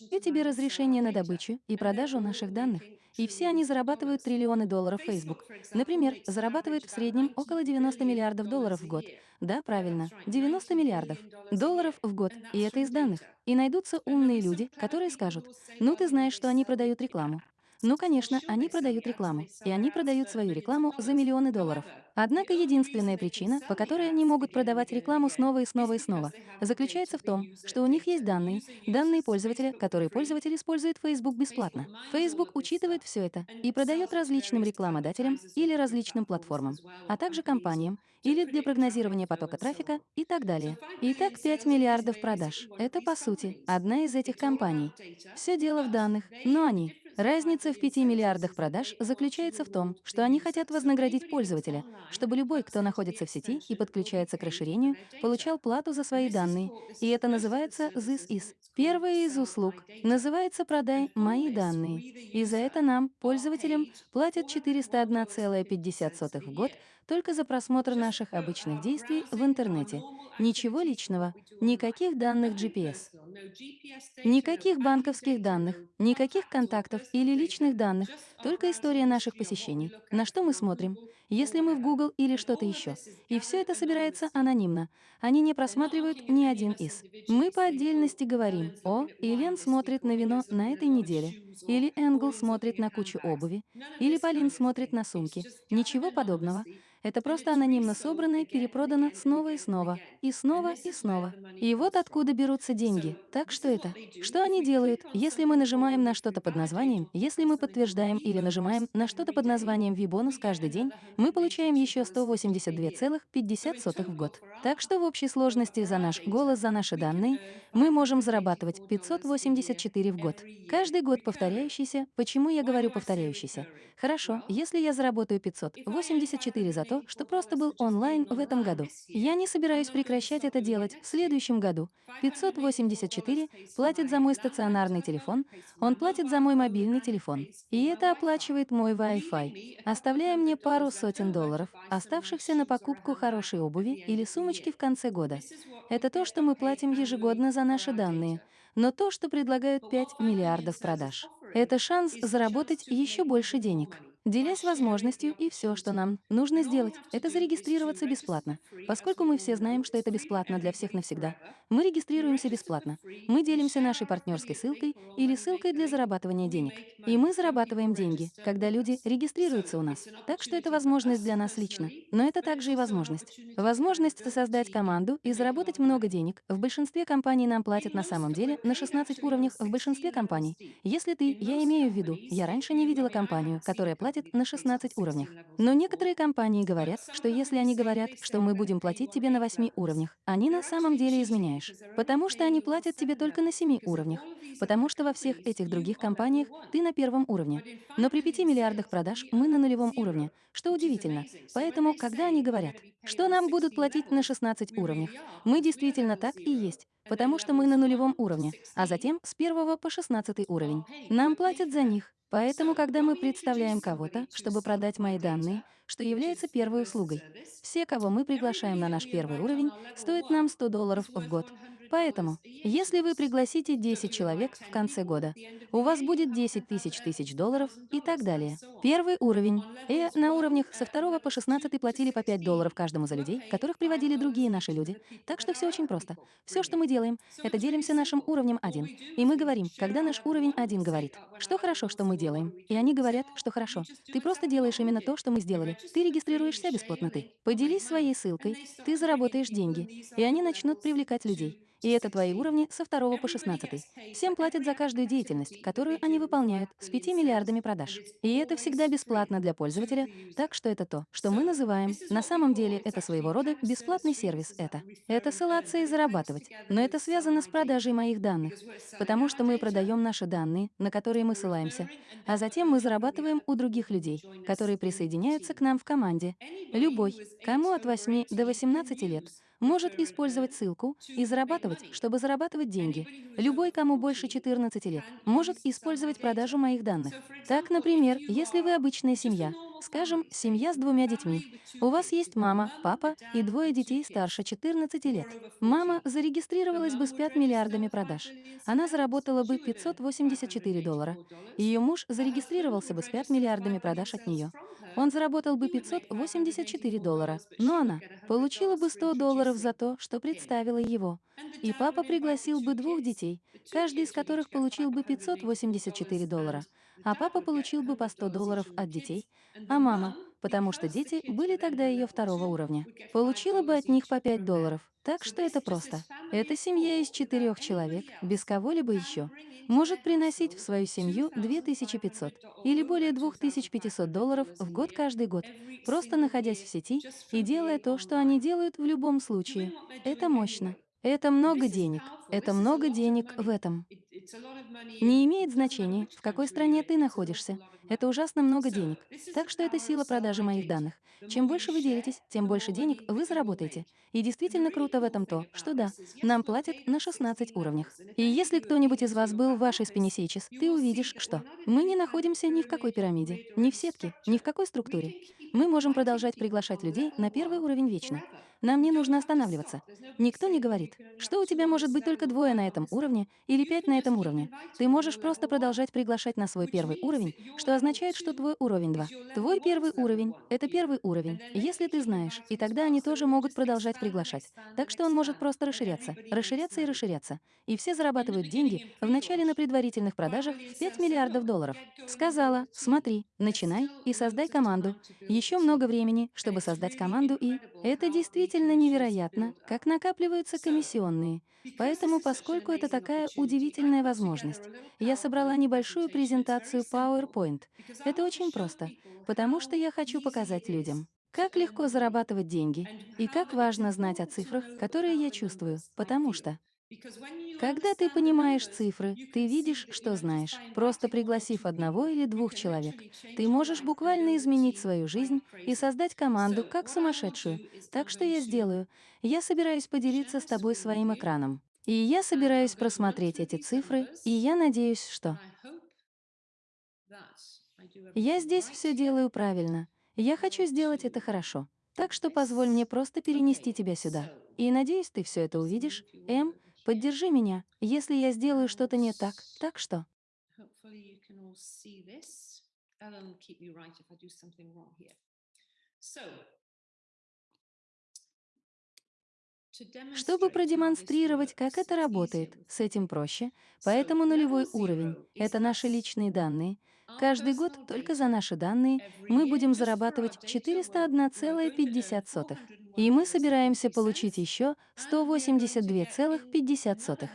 И тебе разрешение на добычу и продажу наших данных. И все они зарабатывают триллионы долларов Facebook. Например, зарабатывает в среднем около 90 миллиардов долларов в год. Да, правильно, 90 миллиардов долларов в год. И это из данных. И найдутся умные люди, которые скажут, ну ты знаешь, что они продают рекламу. Ну, конечно, они продают рекламу, и они продают свою рекламу за миллионы долларов. Однако единственная причина, по которой они могут продавать рекламу снова и снова и снова, заключается в том, что у них есть данные, данные пользователя, которые пользователь использует Facebook бесплатно. Facebook учитывает все это и продает различным рекламодателям или различным платформам, а также компаниям, или для прогнозирования потока трафика и так далее. Итак, 5 миллиардов продаж — это, по сути, одна из этих компаний. Все дело в данных, но они Разница в 5 миллиардах продаж заключается в том, что они хотят вознаградить пользователя, чтобы любой, кто находится в сети и подключается к расширению, получал плату за свои данные, и это называется «this is». Первая из услуг называется «продай мои данные», и за это нам, пользователям, платят 401,50 в год только за просмотр наших обычных действий в интернете. Ничего личного, никаких данных GPS, никаких банковских данных, никаких контактов или личных данных, только история наших посещений, на что мы смотрим, если мы в Google или что-то еще. И все это собирается анонимно. Они не просматривают ни один из. Мы по отдельности говорим, о, Ильян смотрит на вино на этой неделе, или Энгл смотрит на кучу обуви, или Полин смотрит на сумки. Ничего подобного. Это просто анонимно собрано и перепродано снова и снова, и снова и снова. И вот откуда берутся деньги. Так что это? Что они делают, если мы нажимаем на что-то под названием, если мы подтверждаем или нажимаем на что-то под названием V-бонус каждый день, мы получаем еще 182,50 в год. Так что в общей сложности за наш голос, за наши данные, мы можем зарабатывать 584 в год. Каждый год повторяющийся. Почему я говорю повторяющийся? Хорошо, если я заработаю 584 за то, то, что просто был онлайн в этом году. Я не собираюсь прекращать это делать в следующем году. 584 платит за мой стационарный телефон, он платит за мой мобильный телефон. И это оплачивает мой Wi-Fi, оставляя мне пару сотен долларов, оставшихся на покупку хорошей обуви или сумочки в конце года. Это то, что мы платим ежегодно за наши данные, но то, что предлагают 5 миллиардов продаж. Это шанс заработать еще больше денег делясь возможностью, и все, что нам нужно сделать, это зарегистрироваться бесплатно. Поскольку мы все знаем, что это бесплатно для всех навсегда, мы регистрируемся бесплатно. Мы делимся нашей партнерской ссылкой или ссылкой для зарабатывания денег. И мы зарабатываем деньги, когда люди регистрируются у нас. Так что это возможность для нас лично. Но это также и возможность. Возможность создать команду и заработать много денег. В большинстве компаний нам платят на самом деле на 16 уровнях в большинстве компаний. Если ты, я имею в виду, я раньше не видела компанию, которая платит платит на 16 уровнях. Но некоторые компании говорят, что если они говорят, что мы будем платить тебе на 8 уровнях, они на самом деле изменяешь. Потому что они платят тебе только на 7 уровнях. Потому что во всех этих других компаниях ты на первом уровне. Но при 5 миллиардах продаж мы на нулевом уровне, что удивительно. Поэтому, когда они говорят, что нам будут платить на 16 уровнях, мы действительно так и есть потому что мы на нулевом уровне, а затем с первого по 16 уровень. Нам платят за них, Поэтому, когда мы представляем кого-то, чтобы продать мои данные, что является первой услугой, все, кого мы приглашаем на наш первый уровень, стоят нам 100 долларов в год. Поэтому, если вы пригласите 10 человек в конце года, у вас будет 10 тысяч тысяч долларов и так далее. Первый уровень. И на уровнях со 2 по 16 платили по 5 долларов каждому за людей, которых приводили другие наши люди. Так что все очень просто. Все, что мы делаем, это делимся нашим уровнем 1. И мы говорим, когда наш уровень 1 говорит, что хорошо, что мы делаем. И они говорят, что хорошо. Ты просто делаешь именно то, что мы сделали. Ты регистрируешься бесплатно ты. Поделись своей ссылкой, ты заработаешь деньги, и они начнут привлекать людей. И это твои уровни со 2 по 16. Всем платят за каждую деятельность, которую они выполняют, с 5 миллиардами продаж. И это всегда бесплатно для пользователя, так что это то, что мы называем, на самом деле это своего рода бесплатный сервис это. Это ссылаться и зарабатывать. Но это связано с продажей моих данных, потому что мы продаем наши данные, на которые мы ссылаемся, а затем мы зарабатываем у других людей, которые присоединяются к нам в команде. Любой, кому от 8 до 18 лет, может использовать ссылку и зарабатывать, чтобы зарабатывать деньги. Любой, кому больше 14 лет, может использовать продажу моих данных. Так, например, если вы обычная семья, Скажем, семья с двумя детьми. У вас есть мама, папа и двое детей старше 14 лет. Мама зарегистрировалась бы с 5 миллиардами продаж. Она заработала бы 584 доллара. Ее муж зарегистрировался бы с 5 миллиардами продаж от нее. Он заработал бы 584 доллара. Но она получила бы 100 долларов за то, что представила его. И папа пригласил бы двух детей, каждый из которых получил бы 584 доллара а папа получил бы по 100 долларов от детей, а мама, потому что дети были тогда ее второго уровня, получила бы от них по 5 долларов. Так что это просто. Эта семья из четырех человек, без кого-либо еще, может приносить в свою семью 2500 или более 2500 долларов в год каждый год, просто находясь в сети и делая то, что они делают в любом случае. Это мощно. Это много денег. Это много денег в этом. Не имеет значения, в какой стране ты находишься. Это ужасно много денег. Так что это сила продажи моих данных. Чем больше вы делитесь, тем больше денег вы заработаете. И действительно круто в этом то, что да, нам платят на 16 уровнях. И если кто-нибудь из вас был в вашей спине сейчас, ты увидишь, что мы не находимся ни в какой пирамиде, ни в сетке, ни в какой структуре. Мы можем продолжать приглашать людей на первый уровень вечно. Нам не нужно останавливаться. Никто не говорит, что у тебя может быть только двое на этом уровне или пять на этом этом уровне. Ты можешь просто продолжать приглашать на свой первый уровень, что означает, что твой уровень 2. Твой первый уровень — это первый уровень, если ты знаешь, и тогда они тоже могут продолжать приглашать. Так что он может просто расширяться, расширяться и расширяться. И все зарабатывают деньги в начале на предварительных продажах в 5 миллиардов долларов. Сказала, смотри, начинай и создай команду. Еще много времени, чтобы создать команду и... Это действительно невероятно, как накапливаются комиссионные. Поэтому, поскольку это такая удивительная шикарная возможность. Я собрала небольшую презентацию PowerPoint. Это очень просто, потому что я хочу показать людям, как легко зарабатывать деньги и как важно знать о цифрах, которые я чувствую, потому что когда ты понимаешь цифры, ты видишь, что знаешь. Просто пригласив одного или двух человек, ты можешь буквально изменить свою жизнь и создать команду как сумасшедшую. Так что я сделаю. Я собираюсь поделиться с тобой своим экраном. И я собираюсь просмотреть эти цифры, и я надеюсь, что... Я здесь все делаю правильно. Я хочу сделать это хорошо. Так что позволь мне просто перенести тебя сюда. И надеюсь, ты все это увидишь. М, поддержи меня, если я сделаю что-то не так. Так что... Чтобы продемонстрировать, как это работает, с этим проще, поэтому нулевой уровень — это наши личные данные. Каждый год только за наши данные мы будем зарабатывать 401,50. И мы собираемся получить еще 182,50.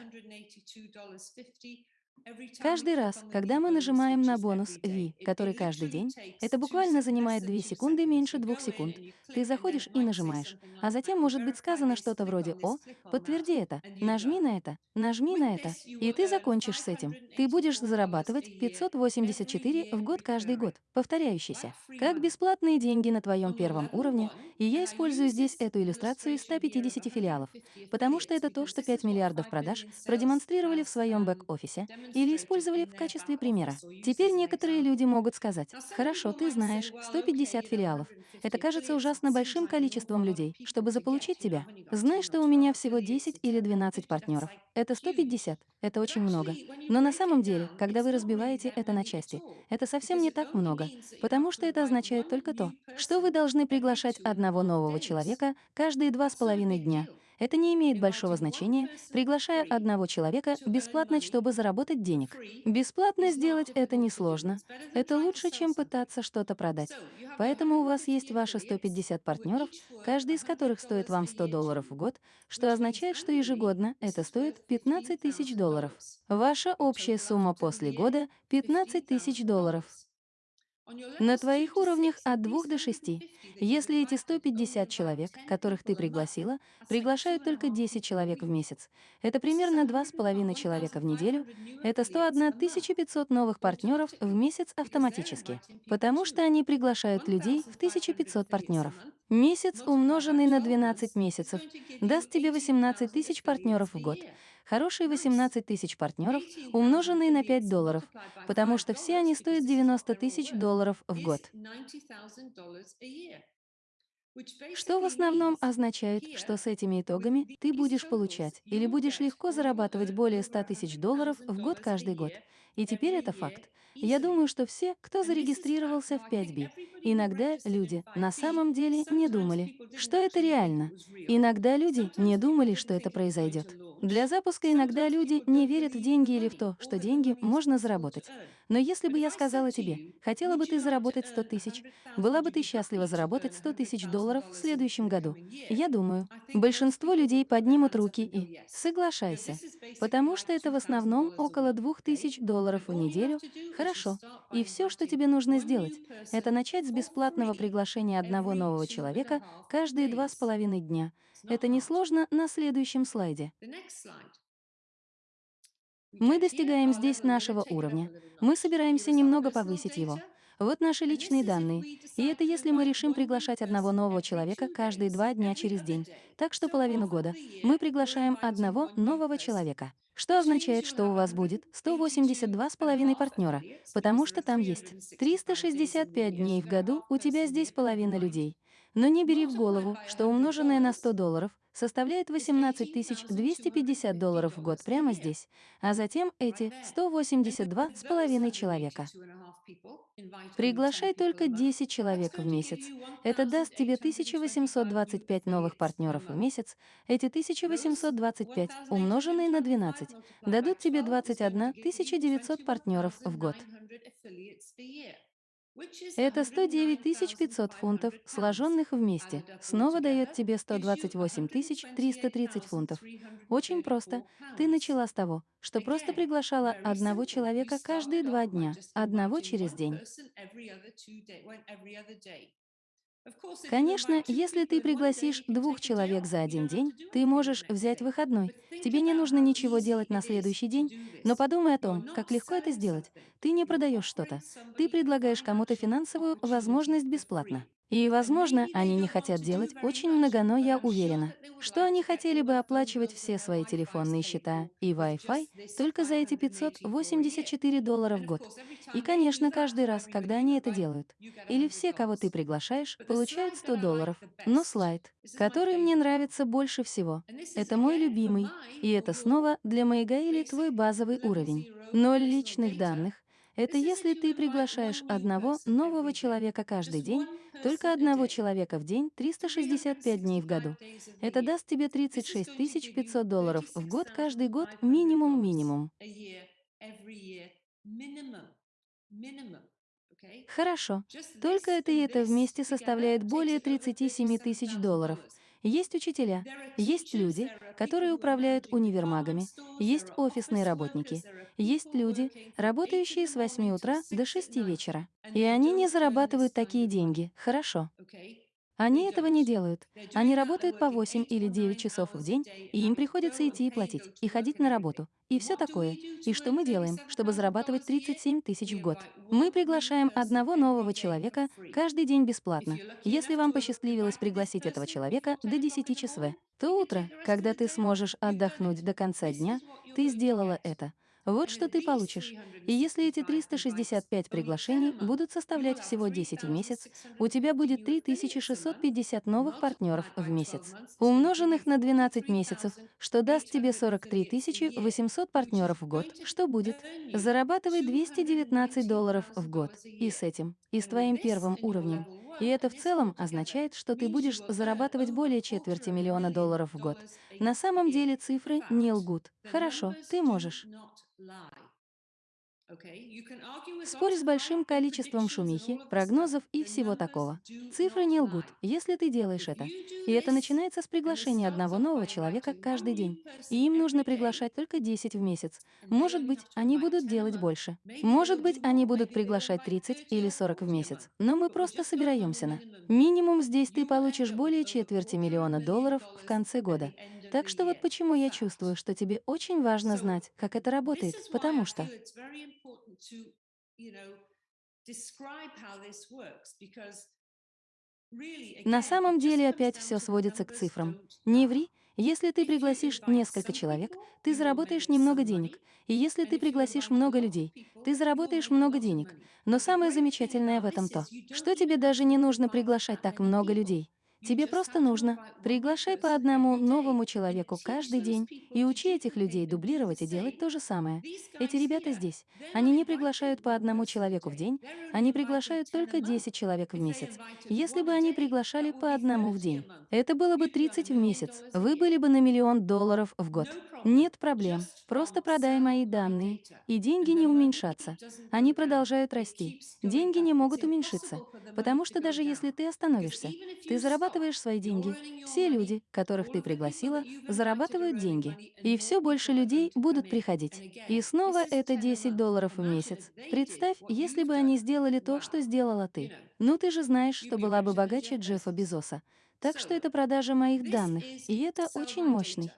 Каждый раз, когда мы нажимаем на бонус V, который каждый день, это буквально занимает 2 секунды меньше 2 секунд. Ты заходишь и нажимаешь. А затем может быть сказано что-то вроде «О, подтверди это, нажми на это, нажми на это», и ты закончишь с этим. Ты будешь зарабатывать 584 в год каждый год, повторяющийся, как бесплатные деньги на твоем первом уровне, и я использую здесь эту иллюстрацию из 150 филиалов, потому что это то, что 5 миллиардов продаж продемонстрировали в своем бэк-офисе, или использовали в качестве примера. Теперь некоторые люди могут сказать, «Хорошо, ты знаешь, 150 филиалов. Это кажется ужасно большим количеством людей, чтобы заполучить тебя. Знай, что у меня всего 10 или 12 партнеров. Это 150. Это очень много. Но на самом деле, когда вы разбиваете это на части, это совсем не так много, потому что это означает только то, что вы должны приглашать одного нового человека каждые два с половиной дня, это не имеет большого значения, приглашая одного человека бесплатно, чтобы заработать денег. Бесплатно сделать это несложно. Это лучше, чем пытаться что-то продать. Поэтому у вас есть ваши 150 партнеров, каждый из которых стоит вам 100 долларов в год, что означает, что ежегодно это стоит 15 тысяч долларов. Ваша общая сумма после года — 15 тысяч долларов. На твоих уровнях от 2 до 6. Если эти 150 человек, которых ты пригласила, приглашают только 10 человек в месяц, это примерно 2,5 человека в неделю, это 101 500 новых партнеров в месяц автоматически, потому что они приглашают людей в 1500 партнеров. Месяц, умноженный на 12 месяцев, даст тебе 18 тысяч партнеров в год. Хорошие 18 тысяч партнеров, умноженные на 5 долларов, потому что все они стоят 90 тысяч долларов в год. Что в основном означает, что с этими итогами ты будешь получать или будешь легко зарабатывать более 100 тысяч долларов в год каждый год. И теперь это факт. Я думаю, что все, кто зарегистрировался в 5B, иногда люди на самом деле не думали, что это реально. Иногда люди не думали, что это произойдет. Для запуска иногда люди не верят в деньги или в то, что деньги можно заработать. Но если бы я сказала тебе, хотела бы ты заработать 100 тысяч, была бы ты счастлива заработать 100 тысяч долларов в следующем году, я думаю, большинство людей поднимут руки и «соглашайся», потому что это в основном около 2000 долларов в неделю, Хорошо. И все, что тебе нужно сделать, это начать с бесплатного приглашения одного нового человека каждые два с половиной дня. Это несложно на следующем слайде. Мы достигаем здесь нашего уровня. Мы собираемся немного повысить его. Вот наши личные данные. И это если мы решим приглашать одного нового человека каждые два дня через день. Так что половину года мы приглашаем одного нового человека что означает, что у вас будет 182,5 партнера, потому что там есть 365 дней в году, у тебя здесь половина людей. Но не бери в голову, что умноженное на 100 долларов составляет 18 250 долларов в год прямо здесь, а затем эти 182 с половиной человека. Приглашай только 10 человек в месяц. Это даст тебе 1825 новых партнеров в месяц. Эти 1825, умноженные на 12, дадут тебе 21 900 партнеров в год. Это 109 500 фунтов, сложенных вместе. Снова дает тебе 128 330 фунтов. Очень просто. Ты начала с того, что просто приглашала одного человека каждые два дня, одного через день. Конечно, если ты пригласишь двух человек за один день, ты можешь взять выходной. Тебе не нужно ничего делать на следующий день, но подумай о том, как легко это сделать. Ты не продаешь что-то. Ты предлагаешь кому-то финансовую возможность бесплатно. И, возможно, они не хотят делать очень много, но я уверена, что они хотели бы оплачивать все свои телефонные счета и Wi-Fi только за эти 584 доллара в год. И, конечно, каждый раз, когда они это делают, или все, кого ты приглашаешь, получают 100 долларов. Но слайд, который мне нравится больше всего, это мой любимый, и это снова для Маяга или твой базовый уровень. Ноль личных данных, это если ты приглашаешь одного нового человека каждый день, только одного человека в день 365 дней в году. Это даст тебе 36 500 долларов в год каждый год минимум-минимум. Хорошо. Только это и это вместе составляет более 37 тысяч долларов. Есть учителя, есть люди, которые управляют универмагами, есть офисные работники, есть люди, работающие с 8 утра до 6 вечера. И они не зарабатывают такие деньги, хорошо. Они этого не делают. Они работают по 8 или 9 часов в день, и им приходится идти и платить, и ходить на работу, и все такое. И что мы делаем, чтобы зарабатывать 37 тысяч в год? Мы приглашаем одного нового человека каждый день бесплатно. Если вам посчастливилось пригласить этого человека до 10 часов, то утро, когда ты сможешь отдохнуть до конца дня, ты сделала это. Вот что ты получишь. И если эти 365 приглашений будут составлять всего 10 в месяц, у тебя будет 3650 новых партнеров в месяц, умноженных на 12 месяцев, что даст тебе 43 800 партнеров в год. Что будет? Зарабатывай 219 долларов в год. И с этим, и с твоим первым уровнем, и это в целом означает, что ты будешь зарабатывать более четверти миллиона долларов в год. На самом деле цифры не лгут. Хорошо, ты можешь. Вскоре с большим количеством шумихи, прогнозов и всего такого. Цифры не лгут, если ты делаешь это. И это начинается с приглашения одного нового человека каждый день. И им нужно приглашать только 10 в месяц. Может быть, они будут делать больше. Может быть, они будут приглашать 30 или 40 в месяц. Но мы просто собираемся на. Минимум здесь ты получишь более четверти миллиона долларов в конце года. Так что вот почему я чувствую, что тебе очень важно знать, как это работает, потому что... На самом деле опять все сводится к цифрам. Не ври, если ты пригласишь несколько человек, ты заработаешь немного денег. И если ты пригласишь много людей, ты заработаешь много денег. Но самое замечательное в этом то, что тебе даже не нужно приглашать так много людей. Тебе просто нужно. Приглашай по одному новому человеку каждый день и учи этих людей дублировать и делать то же самое. Эти ребята здесь. Они не приглашают по одному человеку в день, они приглашают только 10 человек в месяц. Если бы они приглашали по одному в день, это было бы 30 в месяц. Вы были бы на миллион долларов в год. Нет проблем. Просто продай мои данные, и деньги не уменьшатся. Они продолжают расти. Деньги не могут уменьшиться, потому что даже если ты остановишься, ты зарабатываешь зарабатываешь свои деньги. Все люди, которых ты пригласила, зарабатывают деньги. И все больше людей будут приходить. И снова это 10 долларов в месяц. Представь, если бы они сделали то, что сделала ты. Ну ты же знаешь, что была бы богаче Джеффа Безоса. Так что это продажа моих данных, и это очень мощный.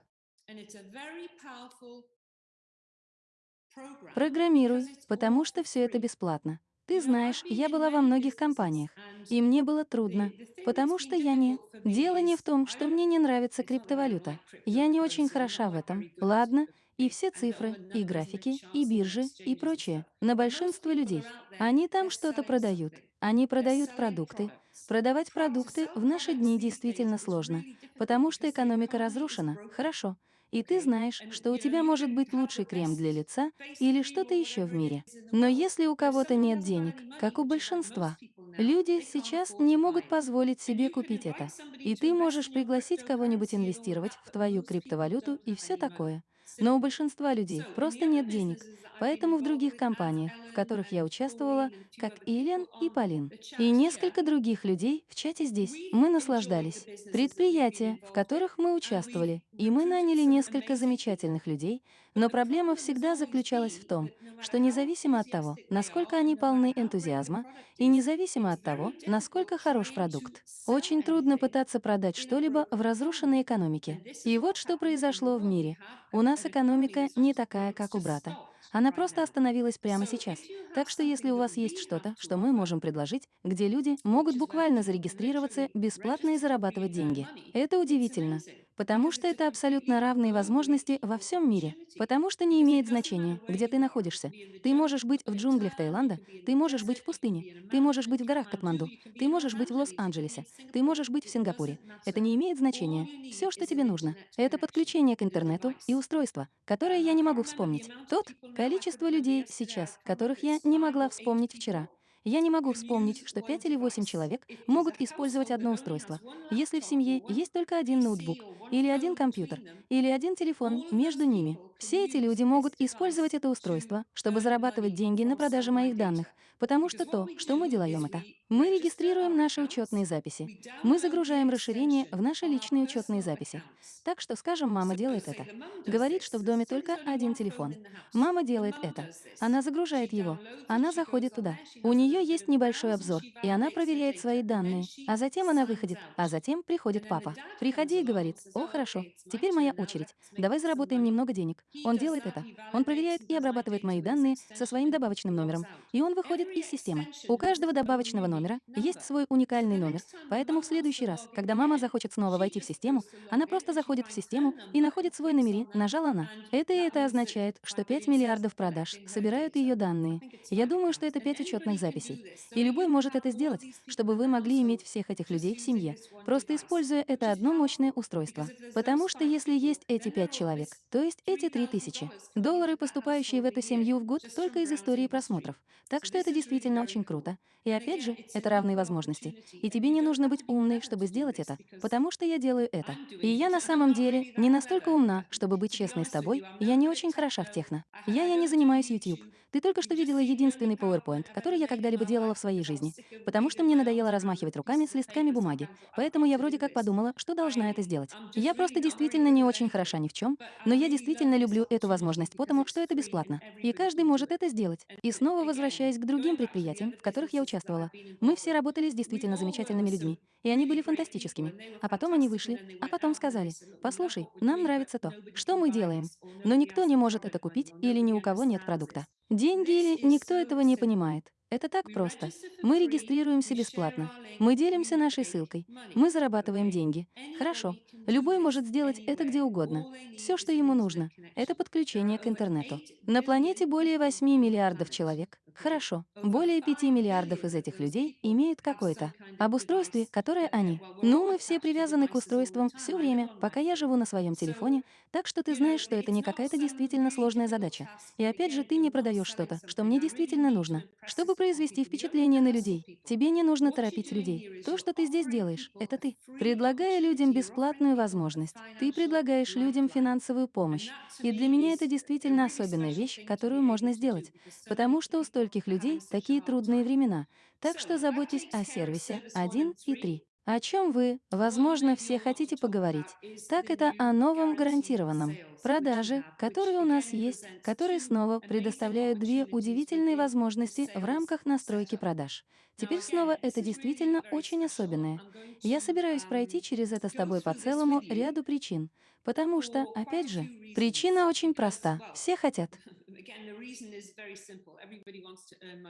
Программируй, потому что все это бесплатно. Ты знаешь, я была во многих компаниях, и мне было трудно, потому что я не... Дело не в том, что мне не нравится криптовалюта. Я не очень хороша в этом. Ладно, и все цифры, и графики, и биржи, и прочее, на большинство людей. Они там что-то продают. Они продают продукты. Продавать продукты в наши дни действительно сложно, потому что экономика разрушена. Хорошо и ты знаешь, что у тебя может быть лучший крем для лица или что-то еще в мире. Но если у кого-то нет денег, как у большинства, люди сейчас не могут позволить себе купить это. И ты можешь пригласить кого-нибудь инвестировать в твою криптовалюту и все такое. Но у большинства людей просто нет денег, Поэтому в других компаниях, в которых я участвовала, как Илен и Полин, и несколько других людей в чате здесь, мы наслаждались. Предприятия, в которых мы участвовали, и мы наняли несколько замечательных людей, но проблема всегда заключалась в том, что независимо от того, насколько они полны энтузиазма, и независимо от того, насколько хорош продукт, очень трудно пытаться продать что-либо в разрушенной экономике. И вот что произошло в мире. У нас экономика не такая, как у брата. Она просто остановилась прямо сейчас. Так что если у вас есть что-то, что мы можем предложить, где люди могут буквально зарегистрироваться бесплатно и зарабатывать деньги. Это удивительно. Потому что это абсолютно равные возможности во всем мире. Потому что не имеет значения, где ты находишься. Ты можешь быть в джунглях Таиланда, ты можешь быть в пустыне, ты можешь быть в горах Катманду, ты можешь быть в Лос-Анджелесе, ты можешь быть в Сингапуре. Это не имеет значения. Все, что тебе нужно, это подключение к интернету и устройство, которое я не могу вспомнить. Тот количество людей сейчас, которых я не могла вспомнить вчера. Я не могу вспомнить, что пять или восемь человек могут использовать одно устройство. Если в семье есть только один ноутбук, или один компьютер, или один телефон между ними, все эти люди могут использовать это устройство, чтобы зарабатывать деньги на продаже моих данных, потому что то, что мы делаем это. Мы регистрируем наши учетные записи. Мы загружаем расширение в наши личные учетные записи. Так что, скажем, мама делает это. Говорит, что в доме только один телефон. Мама делает это. Она загружает его. Она заходит туда. У нее есть небольшой обзор, и она проверяет свои данные. А затем она выходит, а затем приходит папа. Приходи и говорит, о, хорошо, теперь моя очередь. Давай заработаем немного денег. Он делает это. Он проверяет и обрабатывает мои данные со своим добавочным номером. И он выходит из системы. У каждого добавочного номера есть свой уникальный номер. Поэтому в следующий раз, когда мама захочет снова войти в систему, она просто заходит в систему и находит свой номери, нажала она. Это и это означает, что 5 миллиардов продаж собирают ее данные. Я думаю, что это 5 учетных записей. И любой может это сделать, чтобы вы могли иметь всех этих людей в семье, просто используя это одно мощное устройство. Потому что если есть эти 5 человек, то есть эти три тысячи. Доллары, поступающие в эту семью в год только из истории просмотров. Так что это действительно очень круто. И опять же, это равные возможности. И тебе не нужно быть умной, чтобы сделать это, потому что я делаю это. И я на самом деле не настолько умна, чтобы быть честной с тобой, я не очень хороша в техно. Я, я не занимаюсь YouTube. Ты только что видела единственный PowerPoint, который я когда-либо делала в своей жизни, потому что мне надоело размахивать руками с листками бумаги. Поэтому я вроде как подумала, что должна это сделать. Я просто действительно не очень хороша ни в чем, но я действительно люблю эту возможность, потому что это бесплатно. И каждый может это сделать. И снова возвращаясь к другим предприятиям, в которых я участвовала. Мы все работали с действительно замечательными людьми, и они были фантастическими. А потом они вышли, а потом сказали, «Послушай, нам нравится то, что мы делаем, но никто не может это купить или ни у кого нет продукта». Деньги, или никто этого не понимает. Это так просто. Мы регистрируемся бесплатно. Мы делимся нашей ссылкой. Мы зарабатываем деньги. Хорошо. Любой может сделать это где угодно. Все, что ему нужно, это подключение к интернету. На планете более 8 миллиардов человек. Хорошо, более 5 миллиардов из этих людей имеют какое-то об устройстве, которое они. Ну, мы все привязаны к устройствам все время, пока я живу на своем телефоне, так что ты знаешь, что это не какая-то действительно сложная задача. И опять же, ты не продаешь что-то, что мне действительно нужно. Чтобы произвести впечатление на людей, тебе не нужно торопить людей. То, что ты здесь делаешь, это ты. Предлагая людям бесплатную возможность, ты предлагаешь людям финансовую помощь. И для меня это действительно особенная вещь, которую можно сделать, потому что у стольких людей такие трудные времена, так что заботьтесь о сервисе 1 и 3. О чем вы, возможно, все хотите поговорить? Так это о новом гарантированном. Продажи, которые у нас есть, которые снова предоставляют две удивительные возможности в рамках настройки продаж. Теперь снова это действительно очень особенное. Я собираюсь пройти через это с тобой по целому ряду причин, потому что, опять же, причина очень проста. Все хотят.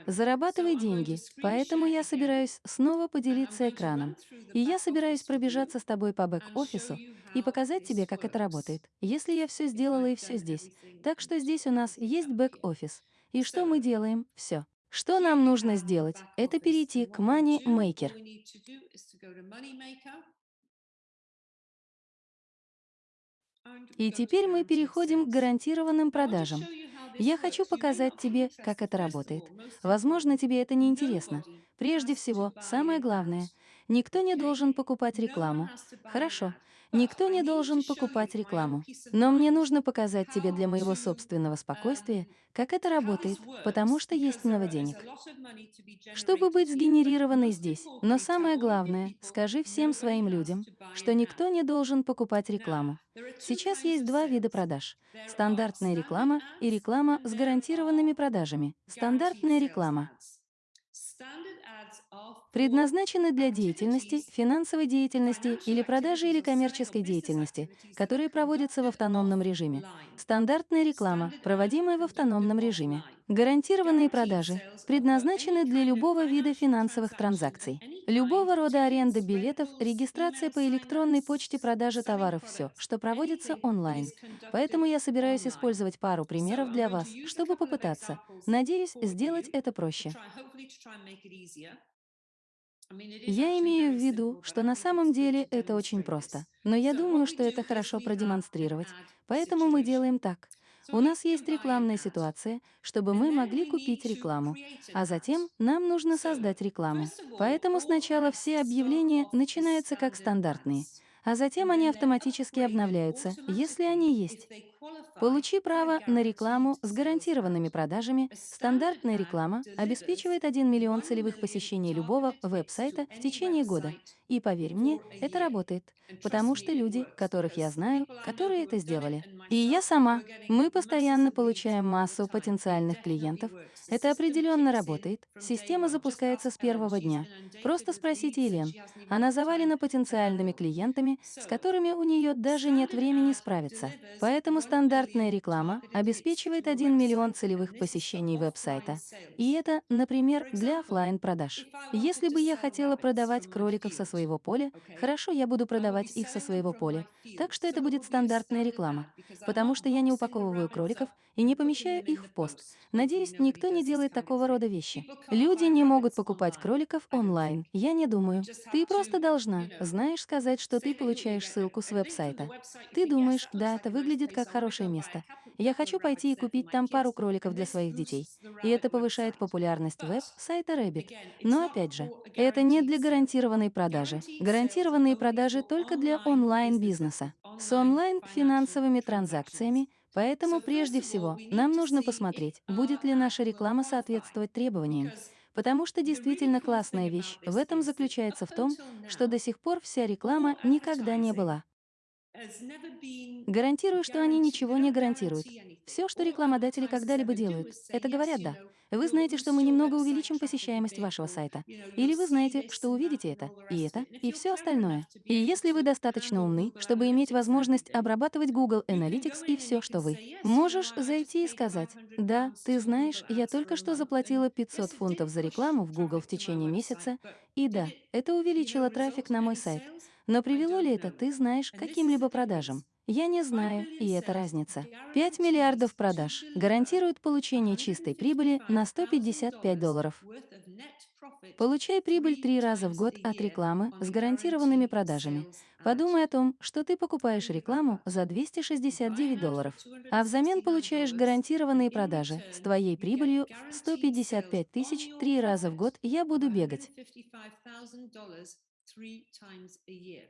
Зарабатывай деньги, поэтому я собираюсь снова поделиться экраном. И я собираюсь пробежаться с тобой по бэк-офису и показать тебе, как это работает, если я все сделала и все здесь. Так что здесь у нас есть бэк-офис. И что мы делаем? Все. Что нам нужно сделать? Это перейти к Money Maker. И теперь мы переходим к гарантированным продажам. Я хочу показать тебе, как это работает. Возможно, тебе это не интересно. Прежде всего, самое главное, никто не должен покупать рекламу. Хорошо, Никто не должен покупать рекламу. Но мне нужно показать тебе для моего собственного спокойствия, как это работает, потому что есть много денег. Чтобы быть сгенерированной здесь. Но самое главное, скажи всем своим людям, что никто не должен покупать рекламу. Сейчас есть два вида продаж. Стандартная реклама и реклама с гарантированными продажами. Стандартная реклама предназначены для деятельности, финансовой деятельности или продажи или коммерческой деятельности, которые проводятся в автономном режиме. Стандартная реклама, проводимая в автономном режиме. Гарантированные продажи предназначены для любого вида финансовых транзакций, любого рода аренды билетов, регистрация по электронной почте, продажи товаров, все, что проводится онлайн. Поэтому я собираюсь использовать пару примеров для вас, чтобы попытаться, надеюсь, сделать это проще. Я имею в виду, что на самом деле это очень просто. Но я думаю, что это хорошо продемонстрировать. Поэтому мы делаем так. У нас есть рекламная ситуация, чтобы мы могли купить рекламу, а затем нам нужно создать рекламу. Поэтому сначала все объявления начинаются как стандартные, а затем они автоматически обновляются, если они есть. Получи право на рекламу с гарантированными продажами. Стандартная реклама обеспечивает 1 миллион целевых посещений любого веб-сайта в течение года. И поверь мне, это работает, потому что люди, которых я знаю, которые это сделали. И я сама. Мы постоянно получаем массу потенциальных клиентов. Это определенно работает. Система запускается с первого дня. Просто спросите Елен. Она завалена потенциальными клиентами, с которыми у нее даже нет времени справиться. Поэтому Стандартная реклама обеспечивает 1 миллион целевых посещений веб-сайта. И это, например, для офлайн продаж Если бы я хотела продавать кроликов со своего поля, хорошо, я буду продавать их со своего поля. Так что это будет стандартная реклама, потому что я не упаковываю кроликов и не помещаю их в пост. Надеюсь, никто не делает такого рода вещи. Люди не могут покупать кроликов онлайн, я не думаю. Ты просто должна, знаешь, сказать, что ты получаешь ссылку с веб-сайта. Ты думаешь, да, это выглядит как хорошо хорошее место. Я хочу пойти и купить там пару кроликов для своих детей. И это повышает популярность веб-сайта Rabbit. Но опять же, это не для гарантированной продажи. Гарантированные продажи только для онлайн-бизнеса. С онлайн-финансовыми транзакциями Поэтому прежде всего нам нужно посмотреть, будет ли наша реклама соответствовать требованиям. Потому что действительно классная вещь в этом заключается в том, что до сих пор вся реклама никогда не была Гарантирую, что они ничего не гарантируют. Все, что рекламодатели когда-либо делают, это говорят «да». Вы знаете, что мы немного увеличим посещаемость вашего сайта. Или вы знаете, что увидите это, и это, и все остальное. И если вы достаточно умны, чтобы иметь возможность обрабатывать Google Analytics и все, что вы, можешь зайти и сказать «да, ты знаешь, я только что заплатила 500 фунтов за рекламу в Google в течение месяца, и да, это увеличило трафик на мой сайт». Но привело ли это, ты знаешь, каким-либо продажам? Я не знаю, и это разница. 5 миллиардов продаж гарантируют получение чистой прибыли на 155 долларов. Получай прибыль три раза в год от рекламы с гарантированными продажами. Подумай о том, что ты покупаешь рекламу за 269 долларов, а взамен получаешь гарантированные продажи с твоей прибылью в 155 тысяч три раза в год я буду бегать. three times a year.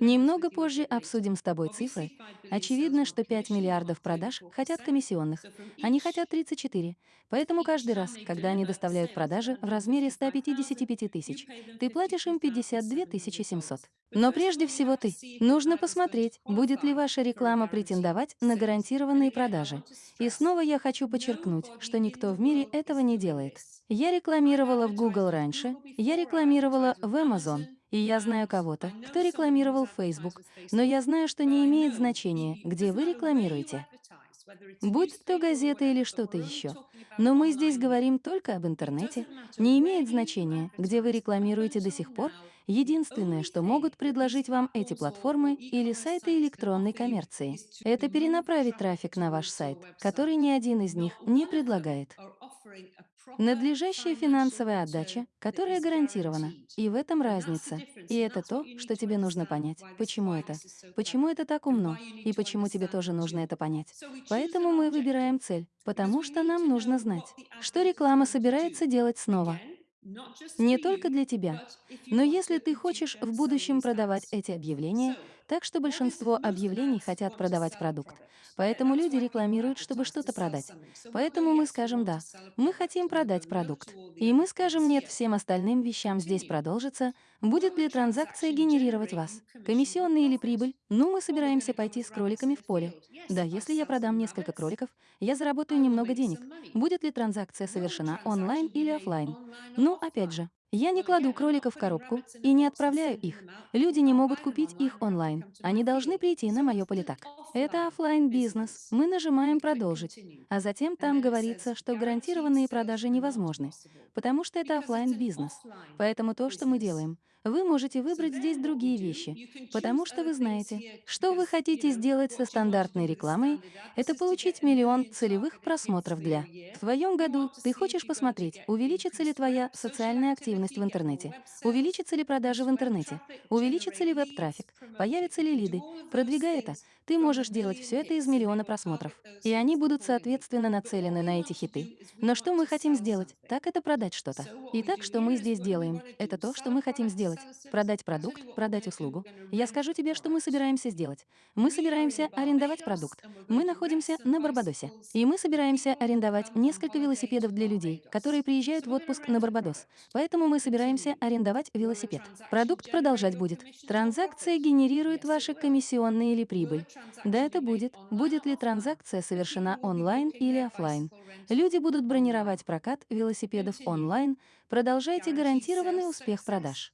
Немного позже обсудим с тобой цифры. Очевидно, что 5 миллиардов продаж хотят комиссионных. Они хотят 34. Поэтому каждый раз, когда они доставляют продажи в размере 155 тысяч, ты платишь им 52 700. Но прежде всего ты. Нужно посмотреть, будет ли ваша реклама претендовать на гарантированные продажи. И снова я хочу подчеркнуть, что никто в мире этого не делает. Я рекламировала в Google раньше, я рекламировала в Amazon, и я знаю кого-то, кто рекламировал Facebook, но я знаю, что не имеет значения, где вы рекламируете. Будь то газета или что-то еще. Но мы здесь говорим только об интернете. Не имеет значения, где вы рекламируете до сих пор. Единственное, что могут предложить вам эти платформы или сайты электронной коммерции, это перенаправить трафик на ваш сайт, который ни один из них не предлагает. Надлежащая финансовая отдача, которая гарантирована. И в этом разница. И это то, что тебе нужно понять. Почему это? Почему это так умно? И почему тебе тоже нужно это понять? Поэтому мы выбираем цель, потому что нам нужно знать, что реклама собирается делать снова. Не только для тебя. Но если ты хочешь в будущем продавать эти объявления, так что большинство объявлений хотят продавать продукт. Поэтому люди рекламируют, чтобы что-то продать. Поэтому мы скажем «да», мы хотим продать продукт. И мы скажем «нет» всем остальным вещам здесь продолжится, будет ли транзакция генерировать вас. Комиссионные или прибыль? Ну, мы собираемся пойти с кроликами в поле. Да, если я продам несколько кроликов, я заработаю немного денег. Будет ли транзакция совершена онлайн или офлайн? Ну, опять же, я не кладу кроликов в коробку и не отправляю их. Люди не могут купить их онлайн. Они должны прийти на мое политак. Это офлайн бизнес Мы нажимаем «Продолжить», а затем там говорится, что гарантированные продажи невозможны, потому что это офлайн бизнес Поэтому то, что мы делаем — вы можете выбрать здесь другие вещи, потому что вы знаете, что вы хотите сделать со стандартной рекламой, это получить миллион целевых просмотров для. В твоем году ты хочешь посмотреть, увеличится ли твоя социальная активность в интернете, увеличится ли продажи в интернете, увеличится ли веб-трафик, появятся ли лиды. Продвигая это, ты можешь делать все это из миллиона просмотров. И они будут, соответственно, нацелены на эти хиты. Но что мы хотим сделать? Так это продать что-то. Итак, что мы здесь делаем, это то, что мы хотим сделать сделать? Продать продукт, продать услугу. Я скажу тебе, что мы собираемся сделать. Мы собираемся арендовать продукт. Мы находимся на Барбадосе. И мы собираемся арендовать несколько велосипедов для людей, которые приезжают в отпуск на Барбадос. Поэтому мы собираемся арендовать велосипед. Продукт продолжать будет. Транзакция генерирует ваши комиссионные или прибыль. Да, это будет. Будет ли транзакция совершена онлайн или офлайн? Люди будут бронировать прокат велосипедов онлайн, продолжайте гарантированный успех продаж.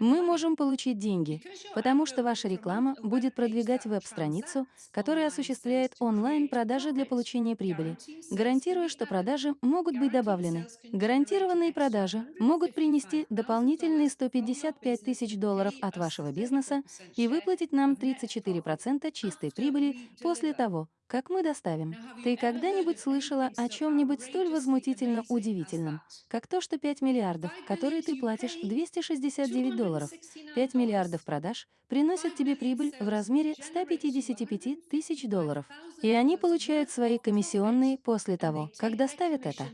Мы можем получить деньги, потому что ваша реклама будет продвигать веб-страницу, которая осуществляет онлайн-продажи для получения прибыли, гарантируя, что продажи могут быть добавлены. Гарантированные продажи могут принести дополнительные 155 тысяч долларов от вашего бизнеса и выплатить нам 34% чистой прибыли после того, как мы доставим. Ты когда-нибудь слышала о чем-нибудь столь возмутительно удивительном, как то, что 5 миллиардов, которые ты платишь 269 долларов, 5 миллиардов продаж приносят тебе прибыль в размере 155 тысяч долларов, и они получают свои комиссионные после того, как доставят это?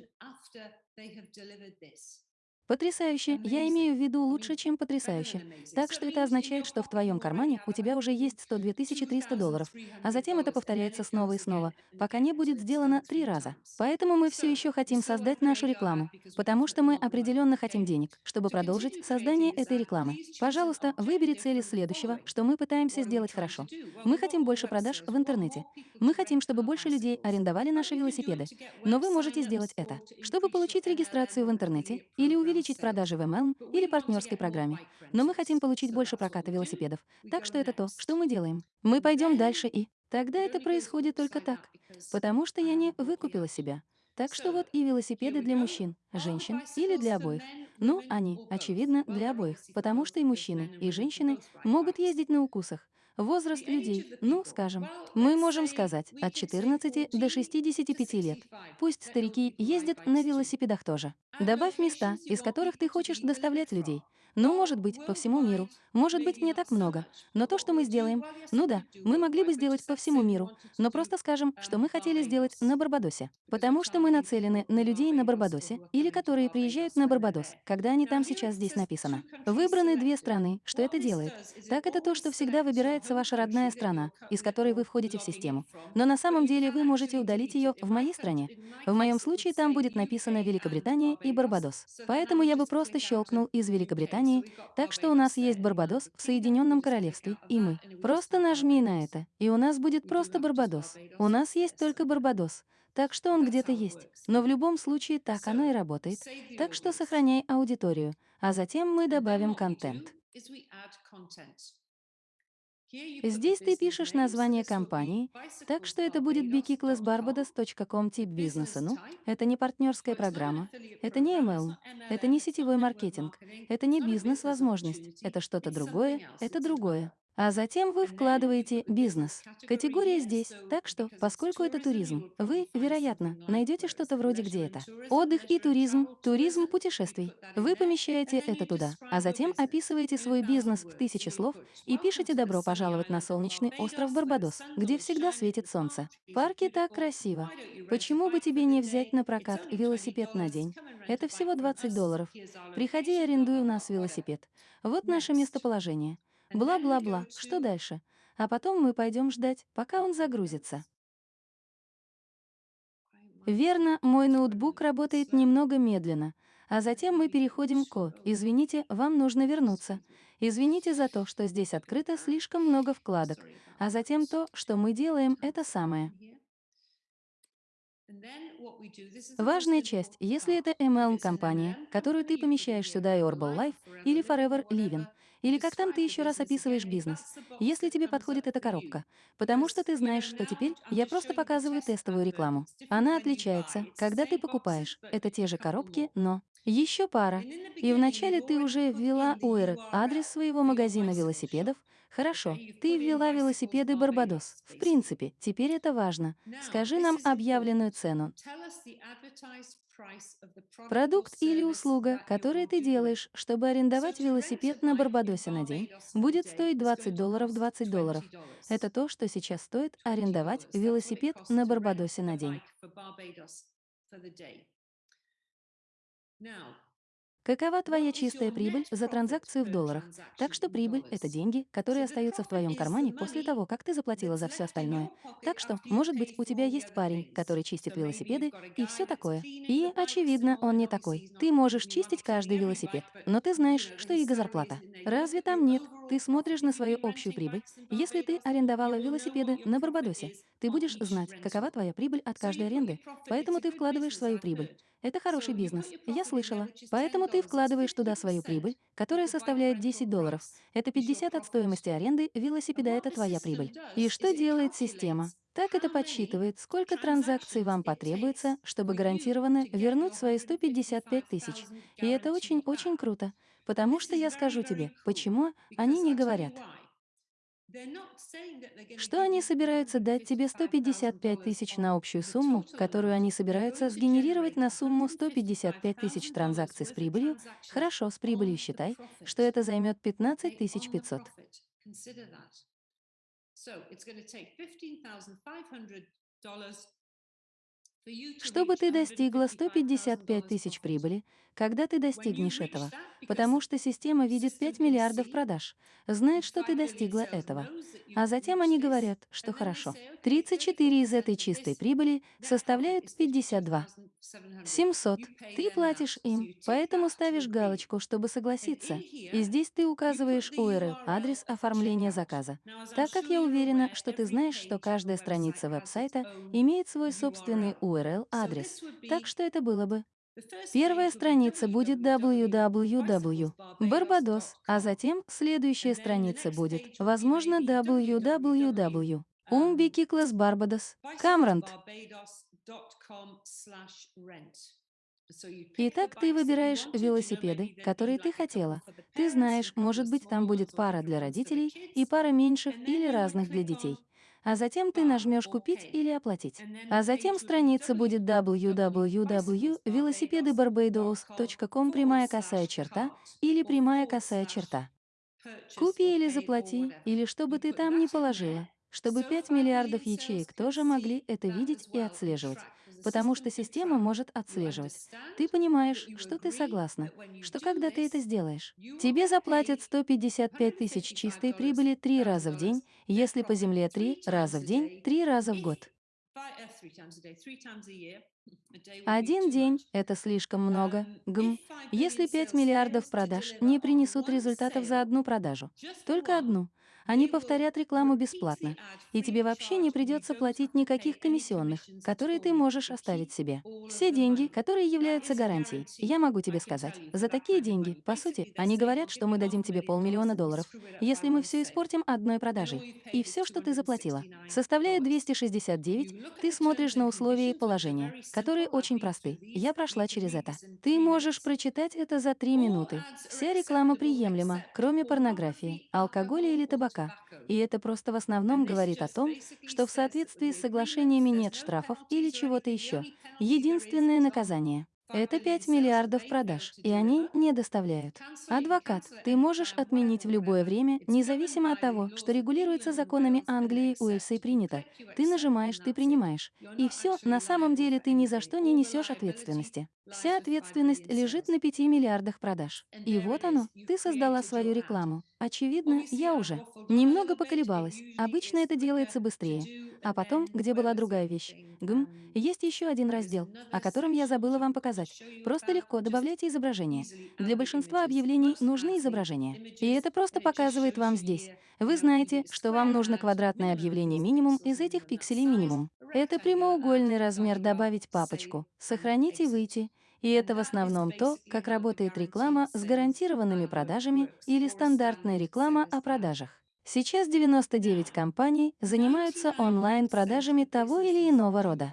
Потрясающе. Я имею в виду лучше, чем потрясающе. Так что это означает, что в твоем кармане у тебя уже есть 102 300 долларов, а затем это повторяется снова и снова, пока не будет сделано три раза. Поэтому мы все еще хотим создать нашу рекламу, потому что мы определенно хотим денег, чтобы продолжить создание этой рекламы. Пожалуйста, выбери цели следующего, что мы пытаемся сделать хорошо. Мы хотим больше продаж в интернете. Мы хотим, чтобы больше людей арендовали наши велосипеды. Но вы можете сделать это, чтобы получить регистрацию в интернете или увидеть увеличить продажи в MLM или партнерской программе. Но мы хотим получить больше проката велосипедов. Так что это то, что мы делаем. Мы пойдем дальше и... Тогда это происходит только так. Потому что я не выкупила себя. Так что вот и велосипеды для мужчин, женщин или для обоих. Ну, они, очевидно, для обоих, потому что и мужчины, и женщины могут ездить на укусах, Возраст людей, ну, скажем, мы можем сказать от 14 до 65 лет. Пусть старики ездят на велосипедах тоже. Добавь места, из которых ты хочешь доставлять людей. Ну, может быть, по всему миру. Может быть, не так много. Но то, что мы сделаем... Ну да, мы могли бы сделать по всему миру, но просто скажем, что мы хотели сделать на Барбадосе. Потому что мы нацелены на людей на Барбадосе или которые приезжают на Барбадос, когда они там сейчас здесь написано. Выбраны две страны, что это делает. Так это то, что всегда выбирается ваша родная страна, из которой вы входите в систему. Но на самом деле вы можете удалить ее в моей стране. В моем случае там будет написано Великобритания и Барбадос. Поэтому я бы просто щелкнул из Великобритании Испании, так что у нас есть Барбадос в Соединенном Королевстве, и мы. Просто нажми на это, и у нас будет просто Барбадос. У нас есть только Барбадос, так что он где-то есть. Но в любом случае так оно и работает. Так что сохраняй аудиторию, а затем мы добавим контент. Здесь ты пишешь название компании, так что это будет bkiclassbarbados.com тип бизнеса. Ну, это не партнерская программа, это не ML, это не сетевой маркетинг, это не бизнес-возможность, это что-то другое, это другое. А затем вы вкладываете бизнес. Категория здесь, так что, поскольку это туризм, вы, вероятно, найдете что-то вроде «Где это?». Отдых и туризм, туризм путешествий. Вы помещаете это туда, а затем описываете свой бизнес в тысячи слов и пишете «Добро пожаловать на солнечный остров Барбадос, где всегда светит солнце». Парки так красиво. Почему бы тебе не взять на прокат велосипед на день? Это всего 20 долларов. Приходи и арендуй у нас велосипед. Вот наше местоположение. Бла-бла-бла, что дальше? А потом мы пойдем ждать, пока он загрузится. Верно, мой ноутбук работает немного медленно, а затем мы переходим к «О, извините, вам нужно вернуться. Извините за то, что здесь открыто слишком много вкладок, а затем то, что мы делаем, это самое. Важная часть, если это ML компания, которую ты помещаешь сюда и Orbal Life или Forever Living, или как там ты еще раз описываешь бизнес, если тебе подходит эта коробка. Потому что ты знаешь, что теперь я просто показываю тестовую рекламу. Она отличается, когда ты покупаешь. Это те же коробки, но... Еще пара. И вначале ты уже ввела Уэр, адрес своего магазина велосипедов. Хорошо, ты ввела велосипеды Барбадос. В принципе, теперь это важно. Скажи нам объявленную цену. Продукт или услуга, которые ты делаешь, чтобы арендовать велосипед на Барбадосе на день, будет стоить 20 долларов 20 долларов. Это то, что сейчас стоит арендовать велосипед на Барбадосе на день. Какова твоя чистая прибыль за транзакцию в долларах? Так что прибыль — это деньги, которые остаются в твоем кармане после того, как ты заплатила за все остальное. Так что, может быть, у тебя есть парень, который чистит велосипеды и все такое. И, очевидно, он не такой. Ты можешь чистить каждый велосипед, но ты знаешь, что его зарплата. Разве там нет? Ты смотришь на свою общую прибыль. Если ты арендовала велосипеды на Барбадосе, ты будешь знать, какова твоя прибыль от каждой аренды, поэтому ты вкладываешь свою прибыль. Это хороший бизнес. Я слышала. Поэтому ты вкладываешь туда свою прибыль, которая составляет 10 долларов. Это 50 от стоимости аренды велосипеда, это твоя прибыль. И что делает система? Так это подсчитывает, сколько транзакций вам потребуется, чтобы гарантированно вернуть свои 155 тысяч. И это очень-очень круто. Потому что я скажу тебе, почему они не говорят. Что они собираются дать тебе 155 тысяч на общую сумму, которую они собираются сгенерировать на сумму 155 тысяч транзакций с прибылью? Хорошо, с прибылью считай, что это займет 15 500. So it's going to take $15,500 For you to Чтобы ты достигла 155 $155,000 тысяч прибыли, когда ты достигнешь этого, потому что система видит system 5 can миллиардов продаж, знает, что ты 5 billion достигла этого. А затем они говорят, что хорошо, say, okay, 34 из 34% этой чистой прибыли составляют is 52. 52,700. 700. You pay Ты платишь им, поэтому ставишь галочку, чтобы согласиться. И здесь ты указываешь URL, адрес оформления заказа. Так как я уверена, что ты знаешь, что каждая страница веб-сайта имеет свой собственный URL-адрес. Так что это было бы Первая страница будет www, Барбадос, а затем следующая страница будет, возможно, www. um, Умбикиклас Барбадос, Камрант. Итак, ты выбираешь велосипеды, которые ты хотела. Ты знаешь, может быть, там будет пара для родителей и пара меньших или разных для детей. А затем ты нажмешь «Купить» или «Оплатить». А затем страница будет www.velocipedybarbados.com прямая косая черта или прямая косая черта. Купи или заплати, или что бы ты там ни положила, чтобы 5 миллиардов ячеек тоже могли это видеть и отслеживать, потому что система может отслеживать. Ты понимаешь, что ты согласна, что когда ты это сделаешь, тебе заплатят 155 тысяч чистой прибыли три раза в день, если по земле три раза в день, три раза в год. Один день — это слишком много. Гм. Если 5 миллиардов продаж не принесут результатов за одну продажу, только одну, они повторят рекламу бесплатно, и тебе вообще не придется платить никаких комиссионных, которые ты можешь оставить себе. Все деньги, которые являются гарантией, я могу тебе сказать, за такие деньги, по сути, они говорят, что мы дадим тебе полмиллиона долларов, если мы все испортим одной продажей. И все, что ты заплатила, составляет 269, ты смотришь на условия и положения, которые очень просты. Я прошла через это. Ты можешь прочитать это за три минуты. Вся реклама приемлема, кроме порнографии, алкоголя или табака. И это просто в основном говорит о том, что в соответствии с соглашениями нет штрафов или чего-то еще. Единственное наказание — это 5 миллиардов продаж, и они не доставляют. Адвокат, ты можешь отменить в любое время, независимо от того, что регулируется законами Англии, Уэльса и принято. Ты нажимаешь, ты принимаешь. И все, на самом деле ты ни за что не несешь ответственности. Вся ответственность лежит на 5 миллиардах продаж. И вот оно, ты создала свою рекламу. Очевидно, я уже немного поколебалась. Обычно это делается быстрее. А потом, где была другая вещь? Гм, есть еще один раздел, о котором я забыла вам показать. Просто легко добавляйте изображение. Для большинства объявлений нужны изображения. И это просто показывает вам здесь. Вы знаете, что вам нужно квадратное объявление минимум из этих пикселей минимум. Это прямоугольный размер «Добавить папочку», «Сохранить и выйти». И это в основном то, как работает реклама с гарантированными продажами или стандартная реклама о продажах. Сейчас 99 компаний занимаются онлайн-продажами того или иного рода.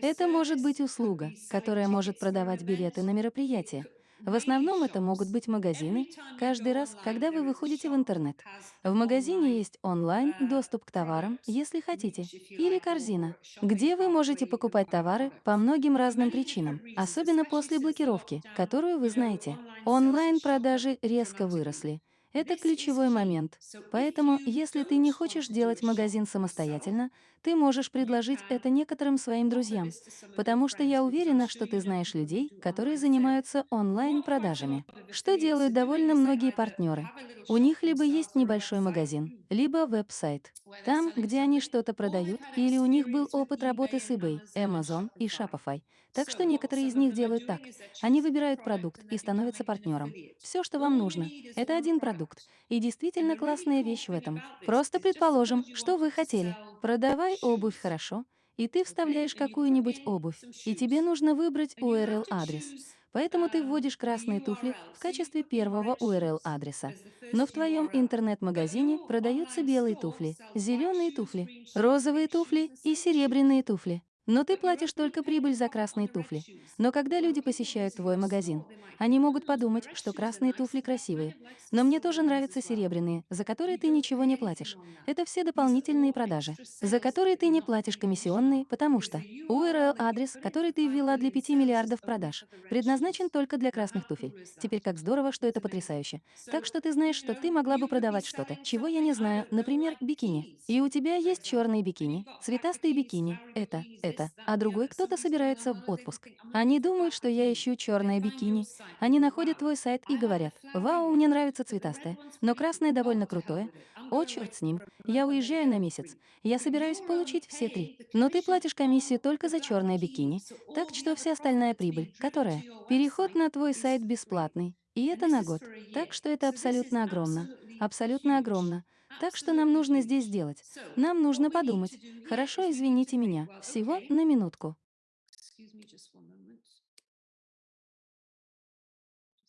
Это может быть услуга, которая может продавать билеты на мероприятие. В основном это могут быть магазины, каждый раз, когда вы выходите в интернет. В магазине есть онлайн доступ к товарам, если хотите, или корзина, где вы можете покупать товары по многим разным причинам, особенно после блокировки, которую вы знаете. Онлайн-продажи резко выросли. Это ключевой момент. Поэтому, если ты не хочешь делать магазин самостоятельно, ты можешь предложить это некоторым своим друзьям, потому что я уверена, что ты знаешь людей, которые занимаются онлайн-продажами. Что делают довольно многие партнеры? У них либо есть небольшой магазин, либо веб-сайт. Там, где они что-то продают, или у них был опыт работы с eBay, Amazon и Shopify. Так что некоторые из них делают так. Они выбирают продукт и становятся партнером. Все, что вам нужно, это один продукт. И действительно классная вещь в этом. Просто предположим, что вы хотели. Продавай обувь хорошо, и ты вставляешь какую-нибудь обувь, и тебе нужно выбрать URL-адрес. Поэтому ты вводишь красные туфли в качестве первого URL-адреса. Но в твоем интернет-магазине продаются белые туфли, зеленые туфли, розовые туфли и серебряные туфли. Но ты платишь только прибыль за красные туфли. Но когда люди посещают твой магазин, они могут "Hmm, the подумать, что красные туфли красивые. Но мне тоже нравятся as well." серебряные, за которые ты ничего не платишь. Это все дополнительные продажи, за которые ты не платишь комиссионные, потому что the URL URL that you адрес, put in который ты 5 ввела для million 5 sales миллиардов продаж, предназначен только для красных туфель. Теперь как здорово, что это потрясающе. Так что ты знаешь, что ты могла бы продавать что-то, чего я не знаю, например, бикини. И у тебя есть черные бикини, цветастые бикини, это, это, that, а другой кто-то собирается в отпуск. think, "I'm Они думают, что я bikini." ищу черное бикини. Они находят "Wow, твой сайт и говорят, «Вау, мне нравится цветастое, но красное довольно Oh, крутое. О, черт с ним, я уезжаю на месяц. free." Я собираюсь получить все три. Но ты платишь комиссию только за черное бикини, так что вся остальная прибыль, которая переход на твой сайт бесплатный, и это на год. Так что это абсолютно огромно. Абсолютно огромно. Так что нам нужно здесь сделать. Нам нужно подумать. Хорошо, извините меня. Всего на минутку.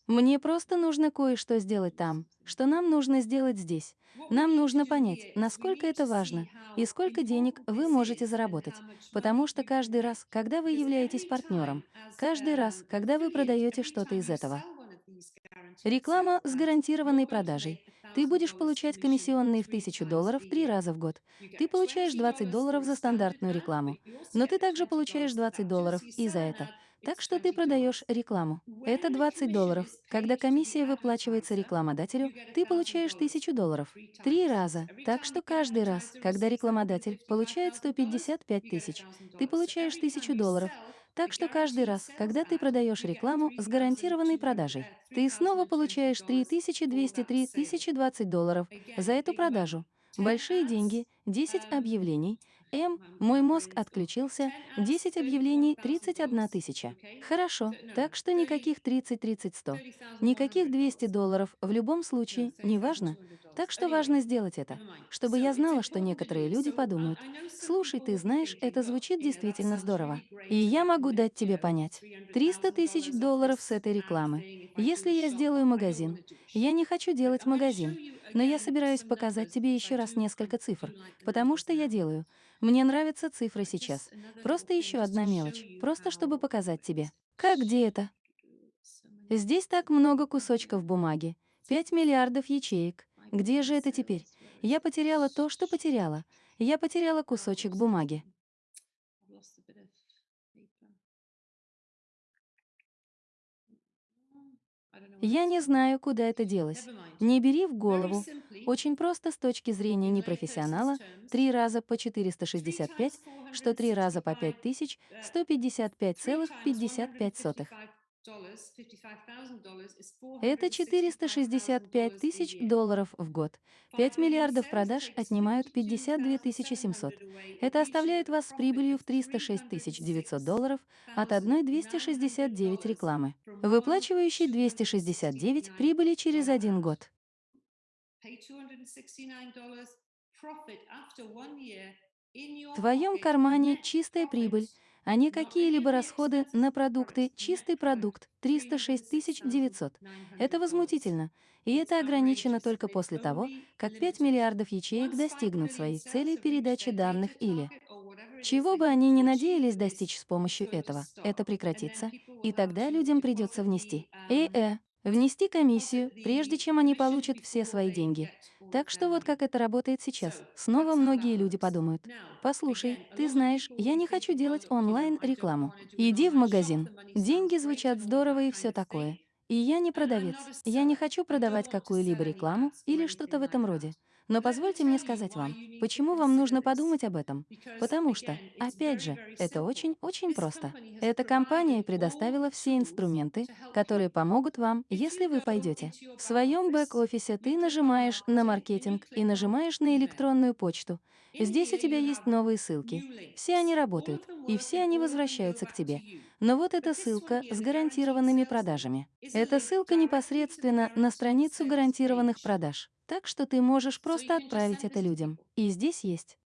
Мне просто нужно кое-что сделать там, что нам нужно сделать здесь. Нам нужно понять, насколько это важно и сколько денег вы можете заработать. Потому что каждый раз, когда вы являетесь партнером, каждый раз, когда вы продаете что-то из этого, Реклама с гарантированной продажей. Ты будешь $1,000 получать комиссионные в three 1000 times долларов три раза в год. Ты получаешь 20 $20 for долларов за стандартную рекламу, но ты также $20 получаешь for 20 that too. долларов и за это. Так что ты $20. продаешь рекламу. Это When the 20 долларов. Когда комиссия выплачивается рекламодателю, ты получаешь $1,000 1000 долларов. Три раза. Так что каждый раз, когда рекламодатель получает $155,000, 155 you get тысяч, $1,000. ты получаешь every time 1000 you долларов. Так что каждый раз, когда ты продаешь рекламу с гарантированной 3,200, продажей, ты снова получаешь $3,020 for 3200 that sale. 3020 долларов за эту продажу. money. 10 Большие деньги, 10 um, объявлений. М, мой мозг отключился, 10 ads, 10 объявлений, $31,000. 31 тысяча. Хорошо, no, так что 30, никаких 30, 30, 100. 30,100 Никаких 200 долларов, в любом случае, не важно. $30,200. Так что важно сделать это, чтобы я знала, что некоторые люди подумают, слушай, ты знаешь, это звучит действительно здорово. И я могу дать тебе понять. 300 тысяч $300,000 off долларов с этой рекламы. Если я сделаю магазин, я не хочу делать магазин, но я собираюсь показать тебе еще раз несколько цифр, потому что я делаю. Мне нравятся цифры сейчас. Просто еще одна мелочь, просто чтобы показать тебе. Как где это? Здесь так много кусочков бумаги. 5 миллиардов ячеек. Где же это теперь? Я потеряла то, что потеряла. Я потеряла кусочек бумаги. Я не знаю, куда это делось. Не бери в голову. Очень просто с точки зрения непрофессионала. Три раза по three 465, times что три раза по 465, 5000, uh, 155,55 сотых. Это 465 тысяч долларов в год. 5 миллиардов продаж отнимают 52 700. Это оставляет вас с прибылью в 306 900 долларов от одной 269 рекламы, выплачивающей 269 прибыли через один год. В твоем кармане чистая прибыль, а не какие-либо расходы на продукты, чистый продукт 306 900. Это возмутительно, и это ограничено только после того, как 5 миллиардов ячеек достигнут своей цели передачи данных или чего бы они ни надеялись достичь с помощью этого, это прекратится, и тогда людям придется внести. ЭЭ, внести комиссию, прежде чем они получат все свои деньги. Так что вот как это работает сейчас. Снова многие люди подумают, послушай, ты знаешь, я не хочу делать онлайн-рекламу. Иди в магазин. Деньги звучат здорово и все такое. И я не продавец. Я не хочу продавать какую-либо рекламу или что-то в этом роде. Но позвольте мне сказать вам, почему вам нужно подумать об этом. Потому что, опять же, это очень-очень просто. Эта компания предоставила все инструменты, которые помогут вам, если вы пойдете. В своем бэк-офисе ты нажимаешь на маркетинг и нажимаешь на электронную почту. Здесь у тебя есть новые ссылки. Все они работают, и все они возвращаются к тебе. Но вот эта ссылка с гарантированными продажами. Эта ссылка непосредственно на страницу гарантированных продаж. Так что ты можешь просто отправить это людям. И здесь есть.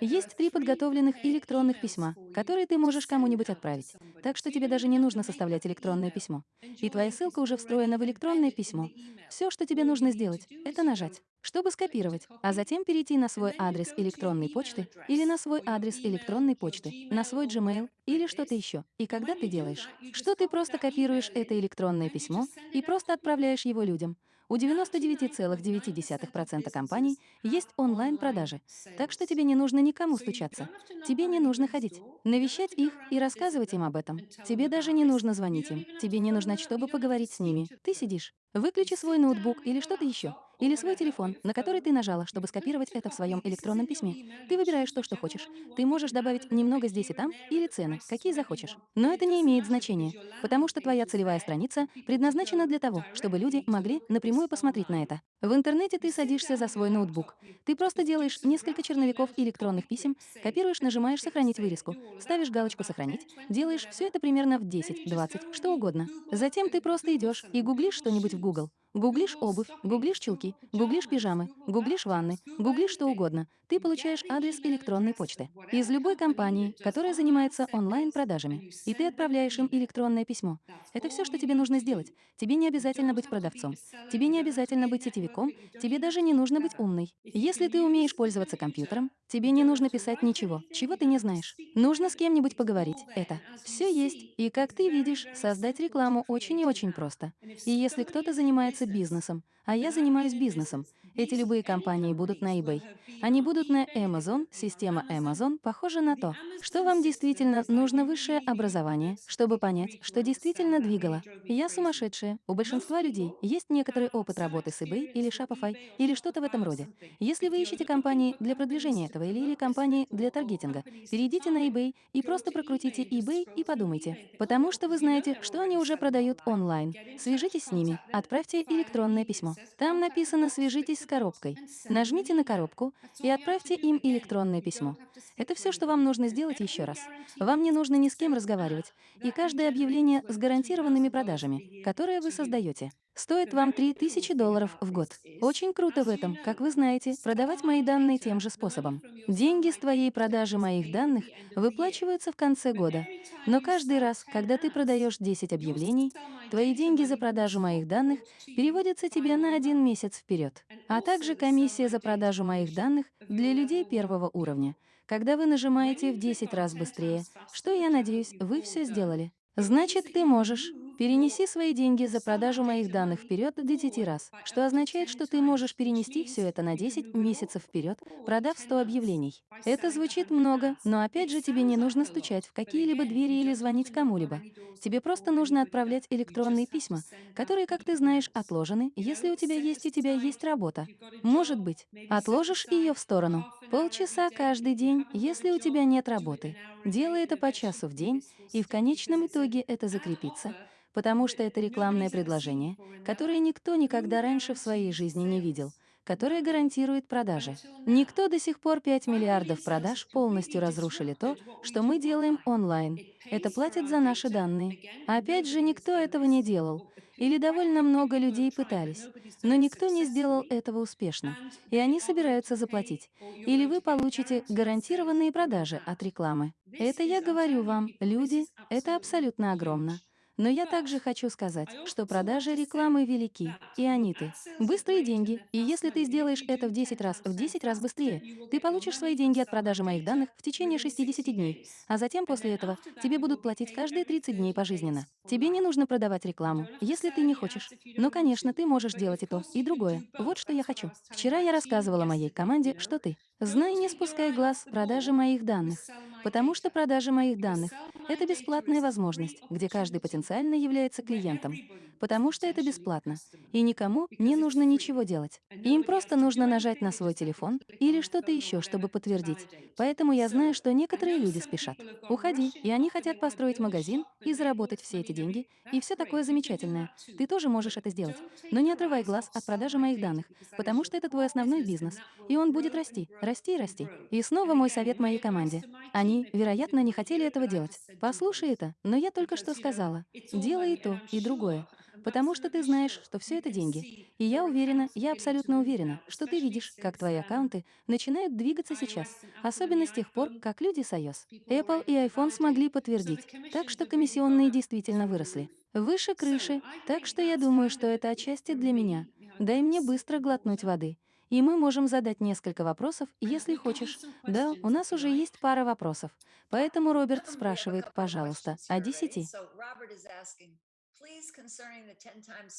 Есть три подготовленных электронных письма, которые ты можешь кому-нибудь отправить. Так что тебе даже не нужно составлять электронное письмо. И твоя ссылка уже встроена в электронное письмо. Все, что тебе нужно сделать, это нажать. чтобы скопировать, а затем перейти на свой адрес электронной почты или на свой адрес электронной почты, на свой Gmail или что-то еще. И когда ты делаешь, что ты просто копируешь это электронное письмо и просто отправляешь его людям. У 99,9% компаний есть онлайн-продажи, так что тебе не нужно никому стучаться. Тебе не нужно ходить, навещать их и рассказывать им об этом. Тебе даже не нужно звонить им. Тебе не нужно, чтобы поговорить с ними. Ты сидишь. Выключи свой ноутбук или что-то еще. Или свой телефон, на который ты нажала, чтобы скопировать это в своем электронном письме. Ты выбираешь то, что хочешь. Ты можешь добавить немного здесь и там, или цены, какие захочешь. Но это не имеет значения, потому что твоя целевая страница предназначена для того, чтобы люди могли напрямую посмотреть на это. В интернете ты садишься за свой ноутбук. Ты просто делаешь несколько черновиков электронных писем, копируешь, нажимаешь «Сохранить вырезку», ставишь галочку «Сохранить», делаешь все это примерно в 10, 20, что угодно. Затем ты просто идешь и гуглишь что-нибудь в Google. Гуглишь обувь, гуглишь чулки, гуглишь пижамы, гуглишь ванны, гуглишь что угодно. Ты получаешь адрес электронной почты из любой компании, которая занимается онлайн-продажами, и ты отправляешь им электронное письмо. Это все, что тебе нужно сделать. Тебе не обязательно быть продавцом, тебе не обязательно быть сетевиком, тебе даже не нужно быть умной. Если ты умеешь пользоваться компьютером, тебе не нужно писать ничего, чего ты не знаешь. Нужно с кем-нибудь поговорить. Это все есть. И как ты видишь, создать рекламу очень и очень просто. И если кто-то занимается бизнесом, а я занимаюсь бизнесом, эти любые компании будут на eBay. Они будут на Amazon, система Amazon похожа на то, что вам действительно нужно высшее образование, чтобы понять, что действительно двигало. Я сумасшедшая. У большинства людей есть некоторый опыт работы с eBay или Shopify или что-то в этом роде. Если вы ищете компании для продвижения этого или, или компании для таргетинга, перейдите на eBay и просто прокрутите eBay и подумайте. Потому что вы знаете, что они уже продают онлайн. Свяжитесь с ними, отправьте электронное письмо. Там написано «Свяжитесь с коробкой». Нажмите на коробку и отправьте им электронное письмо. Это все, что вам нужно сделать еще раз. Вам не нужно ни с кем разговаривать, и каждое объявление с гарантированными продажами, которые вы создаете, стоит вам 3000 долларов в год. Очень круто в этом, как вы знаете, продавать мои данные тем же способом. Деньги с твоей продажи моих данных выплачиваются в конце года. Но каждый раз, когда ты продаешь 10 объявлений, твои деньги за продажу моих данных переводятся тебе на один месяц вперед, а также комиссия за продажу моих данных для людей первого уровня, когда вы нажимаете в 10 раз быстрее, что, я надеюсь, вы все сделали. Значит, ты можешь. Перенеси свои деньги за продажу моих данных вперед до 10 раз, что означает, что ты можешь перенести все это на 10 месяцев вперед, продав 100 объявлений. Это звучит много, но опять же тебе не нужно стучать в какие-либо двери или звонить кому-либо. Тебе просто нужно отправлять электронные письма, которые, как ты знаешь, отложены, если у тебя есть у тебя есть работа. Может быть, отложишь ее в сторону. Полчаса каждый день, если у тебя нет работы. Делай это по часу в день, и в конечном итоге это закрепится потому что это рекламное предложение, которое никто никогда раньше в своей жизни не видел, которое гарантирует продажи. Никто до сих пор 5 миллиардов продаж полностью разрушили то, что мы делаем онлайн. Это платят за наши данные. Опять же, никто этого не делал. Или довольно много людей пытались, но никто не сделал этого успешно, и они собираются заплатить. Или вы получите гарантированные продажи от рекламы. Это я говорю вам, люди, это абсолютно огромно. Но я также хочу сказать, что продажи рекламы велики, и они ты. Быстрые деньги, и если ты сделаешь это в 10 раз, в 10 раз быстрее, ты получишь свои деньги от продажи моих данных в течение 60 дней, а затем после этого тебе будут платить каждые 30 дней пожизненно. Тебе не нужно продавать рекламу, если ты не хочешь. Но, конечно, ты можешь делать и то, и другое. Вот что я хочу. Вчера я рассказывала моей команде, что ты. Знай, не спускай глаз продажи моих данных, потому что продажа моих данных — это бесплатная возможность, где каждый потенциально является клиентом, потому что это бесплатно, и никому не нужно ничего делать. Им просто нужно нажать на свой телефон или что-то еще, чтобы подтвердить. Поэтому я знаю, что некоторые люди спешат. Уходи, и они хотят построить магазин и заработать все эти деньги, и все такое замечательное. Ты тоже можешь это сделать. Но не отрывай глаз от продажи моих данных, потому что это твой основной бизнес, и он будет расти, расти и расти. И снова мой совет моей команде. Они, вероятно, не хотели этого делать. Послушай это, но я только что сказала. Делай и то, и другое. Потому что ты знаешь, что все это деньги. И я уверена, я абсолютно уверена, что ты видишь, как твои аккаунты начинают двигаться сейчас, особенно с тех пор, как люди с iOS. Apple и iPhone смогли подтвердить, так что комиссионные действительно выросли. Выше крыши, так что я думаю, что это отчасти для меня. Дай мне быстро глотнуть воды и мы можем задать несколько вопросов, если хочешь. Да, у нас уже есть пара вопросов. Поэтому Роберт спрашивает, пожалуйста, о 10.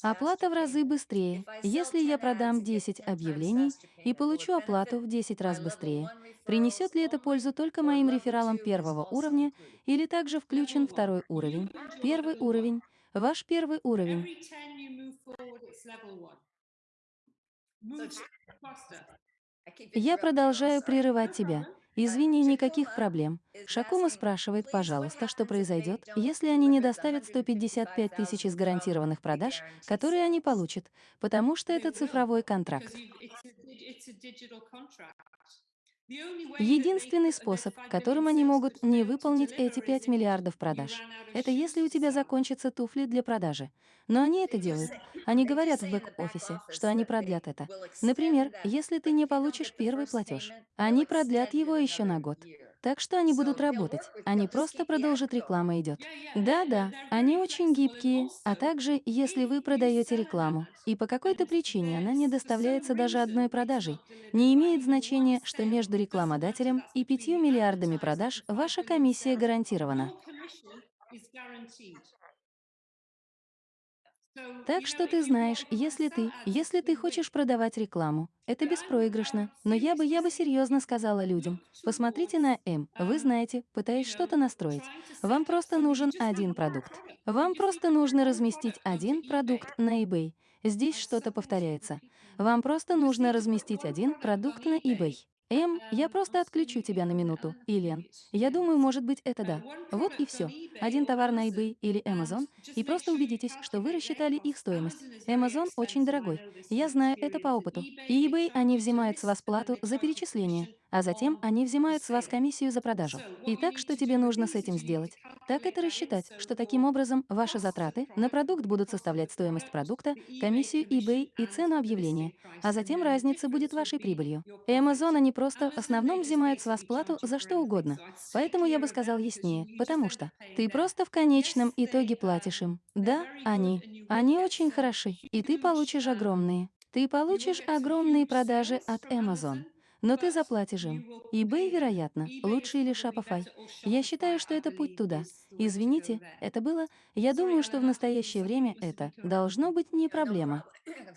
Оплата в разы быстрее. Если я продам 10 объявлений и получу оплату в 10 раз быстрее, принесет ли это пользу только моим рефералам первого уровня или также включен второй уровень, первый уровень, ваш первый уровень? Ну Я продолжаю прерывать тебя. Извини, никаких проблем. Шакума спрашивает, пожалуйста, что произойдет, если они не доставят 155 тысяч из гарантированных продаж, которые они получат, потому что это цифровой контракт. Единственный способ, которым они могут не выполнить эти 5 миллиардов продаж, это если у тебя закончатся туфли для продажи. Но они это делают. Они говорят в бэк-офисе, что они продлят это. Например, если ты не получишь первый платеж, они продлят его еще на год так что они будут работать. А они просто продолжит реклама идет. Да-да, они очень гибкие, а также, если вы продаете рекламу, и по какой-то причине она не доставляется даже одной продажей, не имеет значения, что между рекламодателем и пятью миллиардами продаж ваша комиссия гарантирована. Так что ты знаешь, если ты, если ты хочешь продавать рекламу, это беспроигрышно. Но я бы, я бы серьезно сказала людям, посмотрите на М, вы знаете, пытаясь что-то настроить. Вам просто нужен один продукт. Вам просто нужно разместить один продукт на eBay. Здесь что-то повторяется. Вам просто нужно разместить один продукт на eBay. М, я просто отключу тебя на минуту. Илен, Я думаю, может быть, это да. Вот и все. Один товар на eBay или Amazon, и просто убедитесь, что вы рассчитали их стоимость. Amazon очень дорогой. Я знаю это по опыту. И eBay, они взимают с вас плату за перечисление а затем они взимают с вас комиссию за продажу. Итак, что тебе нужно с этим сделать? Так это рассчитать, что таким образом ваши затраты на продукт будут составлять стоимость продукта, комиссию eBay и цену объявления, а затем разница будет вашей прибылью. Amazon они просто в основном взимают с вас плату за что угодно, поэтому я бы сказал яснее, потому что ты просто в конечном итоге платишь им. Да, они. Они очень хороши, и ты получишь огромные. Ты получишь огромные продажи от Amazon но ты заплатишь им. eBay, вероятно, лучше или Shopify. Я считаю, что это путь туда. Извините, это было... Я думаю, что в настоящее время это должно быть не проблема.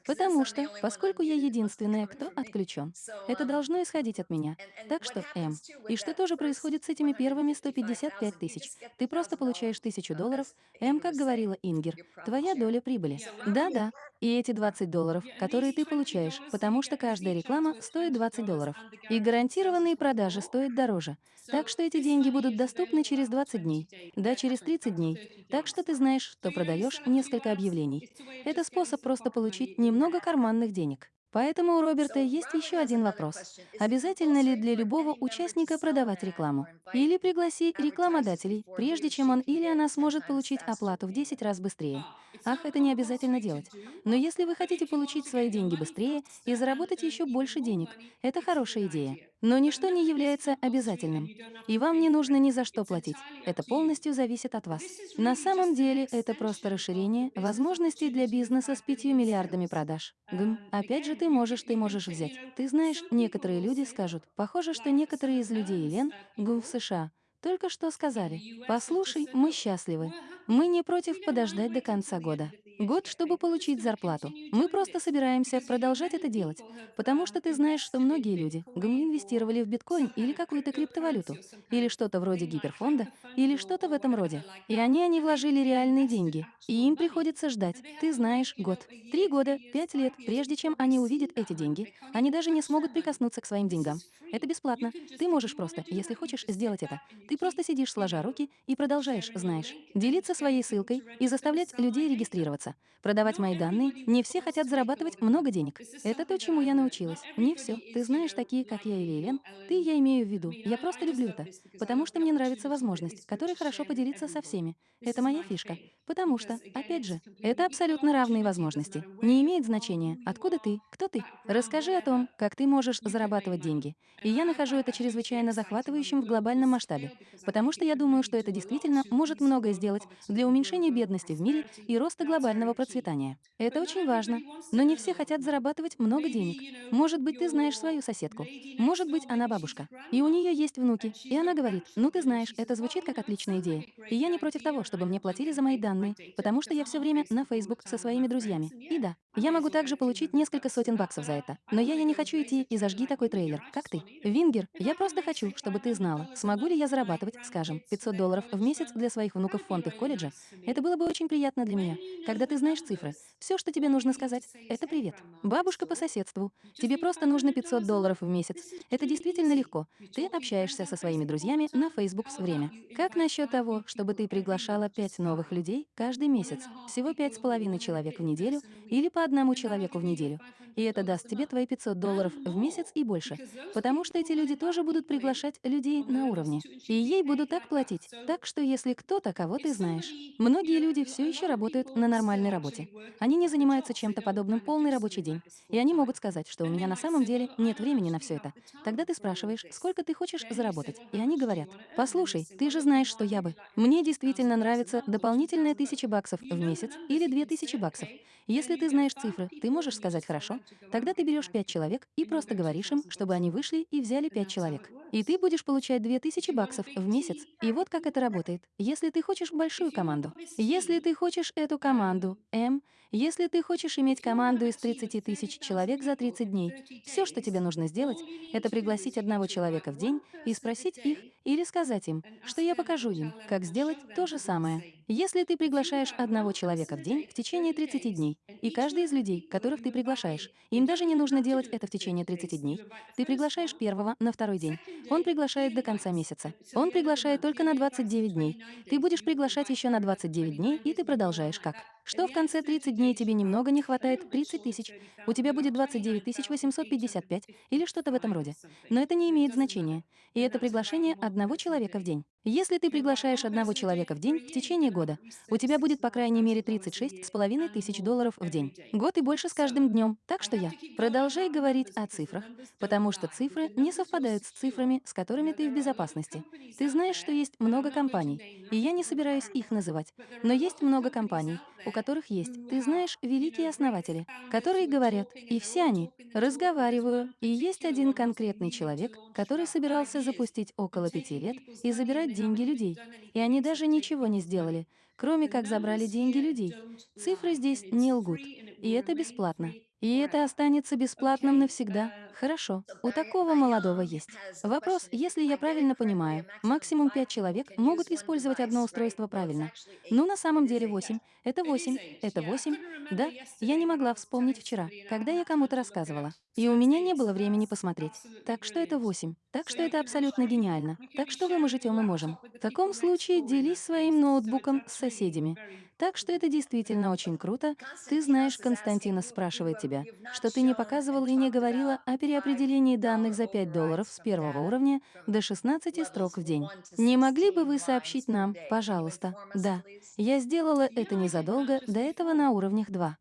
Потому что, поскольку я единственная, кто отключен, это должно исходить от меня. Так что, М, и что тоже происходит с этими первыми 155 тысяч? Ты просто получаешь тысячу долларов. М, как говорила Ингер, твоя доля прибыли. Да-да, и эти 20 долларов, которые ты получаешь, потому что каждая реклама стоит 20 долларов. И гарантированные продажи стоят дороже. Так что эти деньги будут доступны через 20 дней, да, через 30 дней. Так что ты знаешь, что продаешь несколько объявлений. Это способ просто получить немного карманных денег. Поэтому у Роберта есть еще один вопрос. Обязательно ли для любого участника продавать рекламу? Или пригласить рекламодателей, прежде чем он или она сможет получить оплату в 10 раз быстрее? Ах, это не обязательно делать. Но если вы хотите получить свои деньги быстрее и заработать еще больше денег, это хорошая идея. Но ничто не является обязательным, и вам не нужно ни за что платить. Это полностью зависит от вас. На самом деле это просто расширение возможностей для бизнеса с 5 миллиардами продаж. Гм. Опять же, ты можешь, ты можешь взять. Ты знаешь, некоторые люди скажут, похоже, что некоторые из людей Елен, гм в США, только что сказали, «Послушай, мы счастливы. Мы не против подождать до конца года год, чтобы получить зарплату. Мы просто собираемся продолжать это делать, потому что ты знаешь, что многие люди гм, инвестировали в биткоин или какую-то криптовалюту, или что-то вроде гиперфонда, или что-то в этом роде. И они, они вложили реальные деньги, и им приходится ждать, ты знаешь, год, три года, пять лет, прежде чем они увидят эти деньги. Они даже не смогут прикоснуться к своим деньгам. Это бесплатно. Ты можешь просто, если хочешь, сделать это. Ты просто сидишь сложа руки и продолжаешь, знаешь, делиться своей ссылкой и заставлять людей регистрироваться. Продавать мои данные. Не все хотят зарабатывать много денег. Это то, чему я научилась. Не все. Ты знаешь, такие, как я или Элен, ты, я имею в виду. Я просто люблю это. Потому что мне нравится возможность, которой хорошо поделиться со всеми. Это моя фишка. Потому что, опять же, это абсолютно равные возможности. Не имеет значения, откуда ты, кто ты. Расскажи о том, как ты можешь зарабатывать деньги. И я нахожу это чрезвычайно захватывающим в глобальном масштабе, потому что я думаю, что это действительно может многое сделать для уменьшения бедности в мире и роста глобальной глобального процветания. Это очень важно. Но не все хотят зарабатывать много денег. Может быть, ты знаешь свою соседку. Может быть, она бабушка. И у нее есть внуки. И она говорит, ну ты знаешь, это звучит как отличная идея. И я не против того, чтобы мне платили за мои данные, потому что я все время на Facebook со своими друзьями. И да, я могу также получить несколько сотен баксов за это. Но я, я не хочу идти и зажги такой трейлер, как ты. Вингер, я просто хочу, чтобы ты знала, смогу ли я зарабатывать, скажем, 500 долларов в месяц для своих внуков в фонд их колледжа. Это было бы очень приятно для меня. Когда ты знаешь цифры, все, что тебе нужно сказать, это привет. Бабушка по соседству. Тебе просто нужно 500 долларов в месяц. Это действительно легко. Ты общаешься со своими друзьями на Facebook с время. Как насчет того, чтобы ты приглашала 5 новых людей каждый месяц? Всего пять с половиной человек в неделю или по одному человеку в неделю. И это даст тебе твои 500 долларов в месяц и больше. Потому что эти люди тоже будут приглашать людей на уровне. И ей будут так платить. Так что если кто-то, кого ты знаешь. Многие люди все еще работают на нормальной работе. Они не занимаются чем-то подобным полный рабочий день. И они могут сказать, что у меня на самом деле нет времени на все это. Тогда ты спрашиваешь, сколько ты хочешь заработать. И они говорят, послушай, ты же знаешь, что я бы. Мне действительно нравится дополнительная тысяча баксов в месяц или две тысячи баксов. Если ты знаешь цифры, ты можешь сказать «хорошо», тогда ты берешь пять человек и просто говоришь им, чтобы они вышли и взяли пять человек. И ты будешь получать 2000 баксов в месяц. И вот как это работает. Если ты хочешь большую команду, если ты хочешь эту команду, М, если ты хочешь иметь команду из 30 тысяч человек за 30 дней, все, что тебе нужно сделать, это пригласить одного человека в день и спросить их или сказать им, что я покажу им, как сделать то же самое. Если ты приглашаешь одного человека в день в течение 30 дней, и каждый из людей, которых ты приглашаешь, им даже не нужно делать это в течение 30 дней, ты приглашаешь первого на второй день, он приглашает до конца месяца, он приглашает только на 29 дней, ты будешь приглашать еще на 29 дней, и ты продолжаешь как? Что в конце 30 дней тебе немного не хватает 30 тысяч, у тебя будет 29 855 или что-то в этом роде. Но это не имеет значения. И это приглашение одного человека в день. Если ты приглашаешь одного человека в день в течение года, у тебя будет по крайней мере 36 с половиной тысяч долларов в день. Год и больше с каждым днем. Так что я. Продолжай говорить о цифрах, потому что цифры не совпадают с цифрами, с которыми ты в безопасности. Ты знаешь, что есть много компаний, и я не собираюсь их называть, но есть много компаний, у которых есть, ты знаешь, великие основатели, которые говорят, и все они, разговариваю, и есть один конкретный человек, который собирался запустить около пяти лет и забирать деньги людей, и они даже ничего не сделали, кроме как забрали деньги людей. Цифры здесь не лгут, и это бесплатно. И это останется бесплатным навсегда. Хорошо, у такого молодого есть. Вопрос, если я правильно понимаю, максимум пять человек могут использовать одно устройство правильно. Ну, на самом деле восемь. Это восемь. Это восемь. Да, я не могла вспомнить вчера, когда я кому-то рассказывала. И у меня не было времени посмотреть. Так что это восемь. Так что это абсолютно гениально. Так что вы можете, мы можем. В таком случае делись своим ноутбуком с соседями. Так что это действительно очень круто. Ты знаешь, Константина спрашивает тебя, что ты не показывал и не говорила о переопределении данных за 5 долларов с первого уровня до 16 строк в день. Не могли бы вы сообщить нам, пожалуйста? Да, я сделала это незадолго до этого на уровнях 2.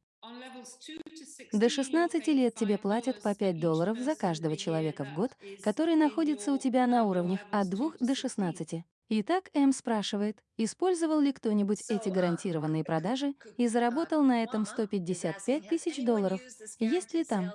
До 16 лет тебе платят по 5 долларов за каждого человека в год, который находится у тебя на уровнях от 2 до 16. Итак, М спрашивает, использовал ли кто-нибудь эти гарантированные продажи и заработал на этом 155 тысяч долларов. Есть ли там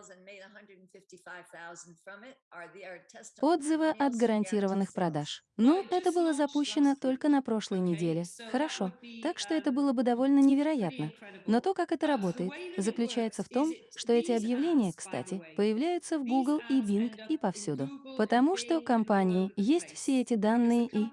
отзывы от гарантированных продаж? Ну, это было запущено только на прошлой неделе. Хорошо, так что это было бы довольно невероятно. Но то, как это работает, заключается в том, что эти объявления, кстати, появляются в Google и Bing и повсюду. Потому что у компании есть все эти данные и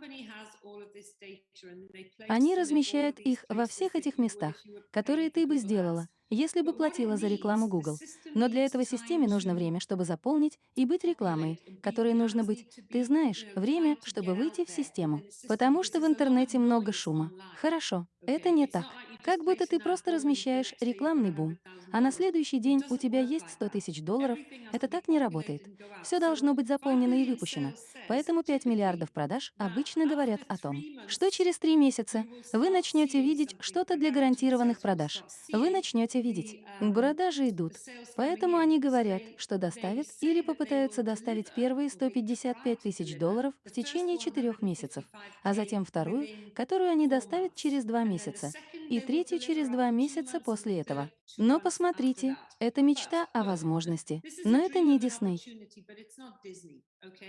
они размещают их во всех этих местах, которые ты бы сделала, если бы платила за рекламу Google. Но для этого системе нужно время, чтобы заполнить и быть рекламой, которой нужно быть, ты знаешь, время, чтобы выйти в систему. Потому что в интернете много шума. Хорошо, это не так. Как будто ты просто размещаешь рекламный бум, а на следующий день у тебя есть 100 тысяч долларов. Это так не работает. Все должно быть заполнено и выпущено. Поэтому 5 миллиардов продаж обычно говорят о том, что через три месяца вы начнете видеть что-то для гарантированных продаж. Вы начнете видеть. Продажи идут. Поэтому они говорят, что доставят или попытаются доставить первые 155 тысяч долларов в течение четырех месяцев, а затем вторую, которую они доставят через два месяца. и третью через два месяца после этого. Но посмотрите, это мечта о возможности, но это не Дисней.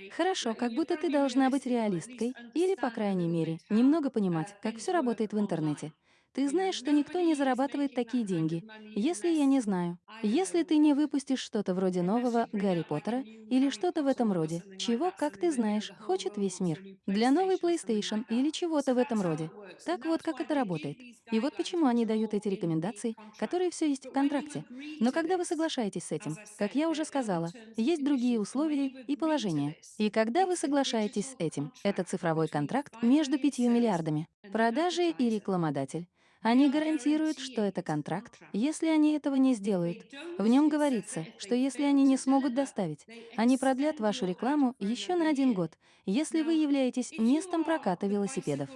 Хорошо, как будто ты должна быть реалисткой или, по крайней мере, немного понимать, как все работает в интернете. Ты знаешь, что никто не зарабатывает такие деньги, если я не знаю. Если ты не выпустишь что-то вроде нового Гарри Поттера или что-то в этом роде, чего, как ты знаешь, хочет весь мир. Для новой PlayStation или чего-то в этом роде. Так вот, как это работает. И вот почему они дают эти рекомендации, которые все есть в контракте. Но когда вы соглашаетесь с этим, как я уже сказала, есть другие условия и положения. И когда вы соглашаетесь с этим, это цифровой контракт между пятью миллиардами. Продажи и рекламодатель. Они гарантируют, что это контракт, если они этого не сделают. В нем говорится, что если они не смогут доставить, они продлят вашу рекламу еще на один год, если вы являетесь местом проката велосипедов.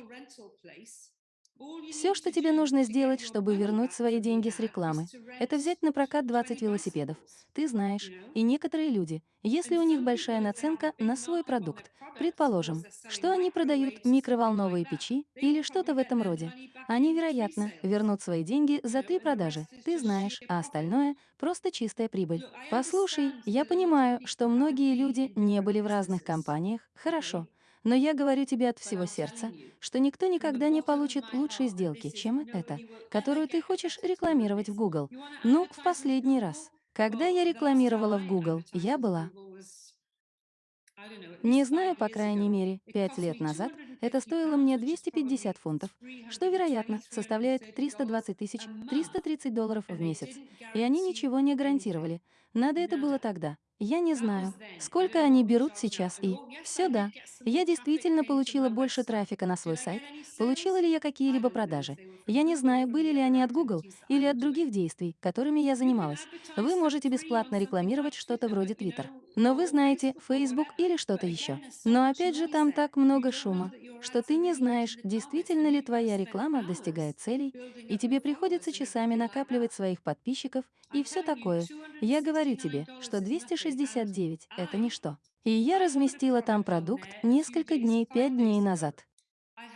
Все, что тебе нужно сделать, чтобы вернуть свои деньги с рекламы, это взять на прокат 20 велосипедов. Ты знаешь, и некоторые люди, если у них большая наценка на свой продукт, предположим, что они продают микроволновые печи или что-то в этом роде, они, вероятно, вернут свои деньги за три продажи. Ты знаешь, а остальное — просто чистая прибыль. Послушай, я понимаю, что многие люди не были в разных компаниях, хорошо. Но я говорю тебе от всего сердца, что никто никогда не получит лучшей сделки, чем эта, которую ты хочешь рекламировать в Google. Ну, в последний раз. Когда я рекламировала в Google, я была не знаю, по крайней мере, пять лет назад это стоило мне 250 фунтов, что, вероятно, составляет 320 тысяч 330 долларов в месяц. И они ничего не гарантировали. Надо это было тогда. Я не знаю, сколько они берут сейчас и... Все да. Я действительно получила больше трафика на свой сайт. Получила ли я какие-либо продажи? Я не знаю, были ли они от Google или от других действий, которыми я занималась. Вы можете бесплатно рекламировать что-то вроде Twitter. Но вы знаете, Facebook или что-то еще. Но опять же, там так много шума, что ты не знаешь, действительно ли твоя реклама достигает целей, и тебе приходится часами накапливать своих подписчиков и все такое. Я говорю тебе, что 269 — это ничто. И я разместила там продукт несколько дней, пять дней назад.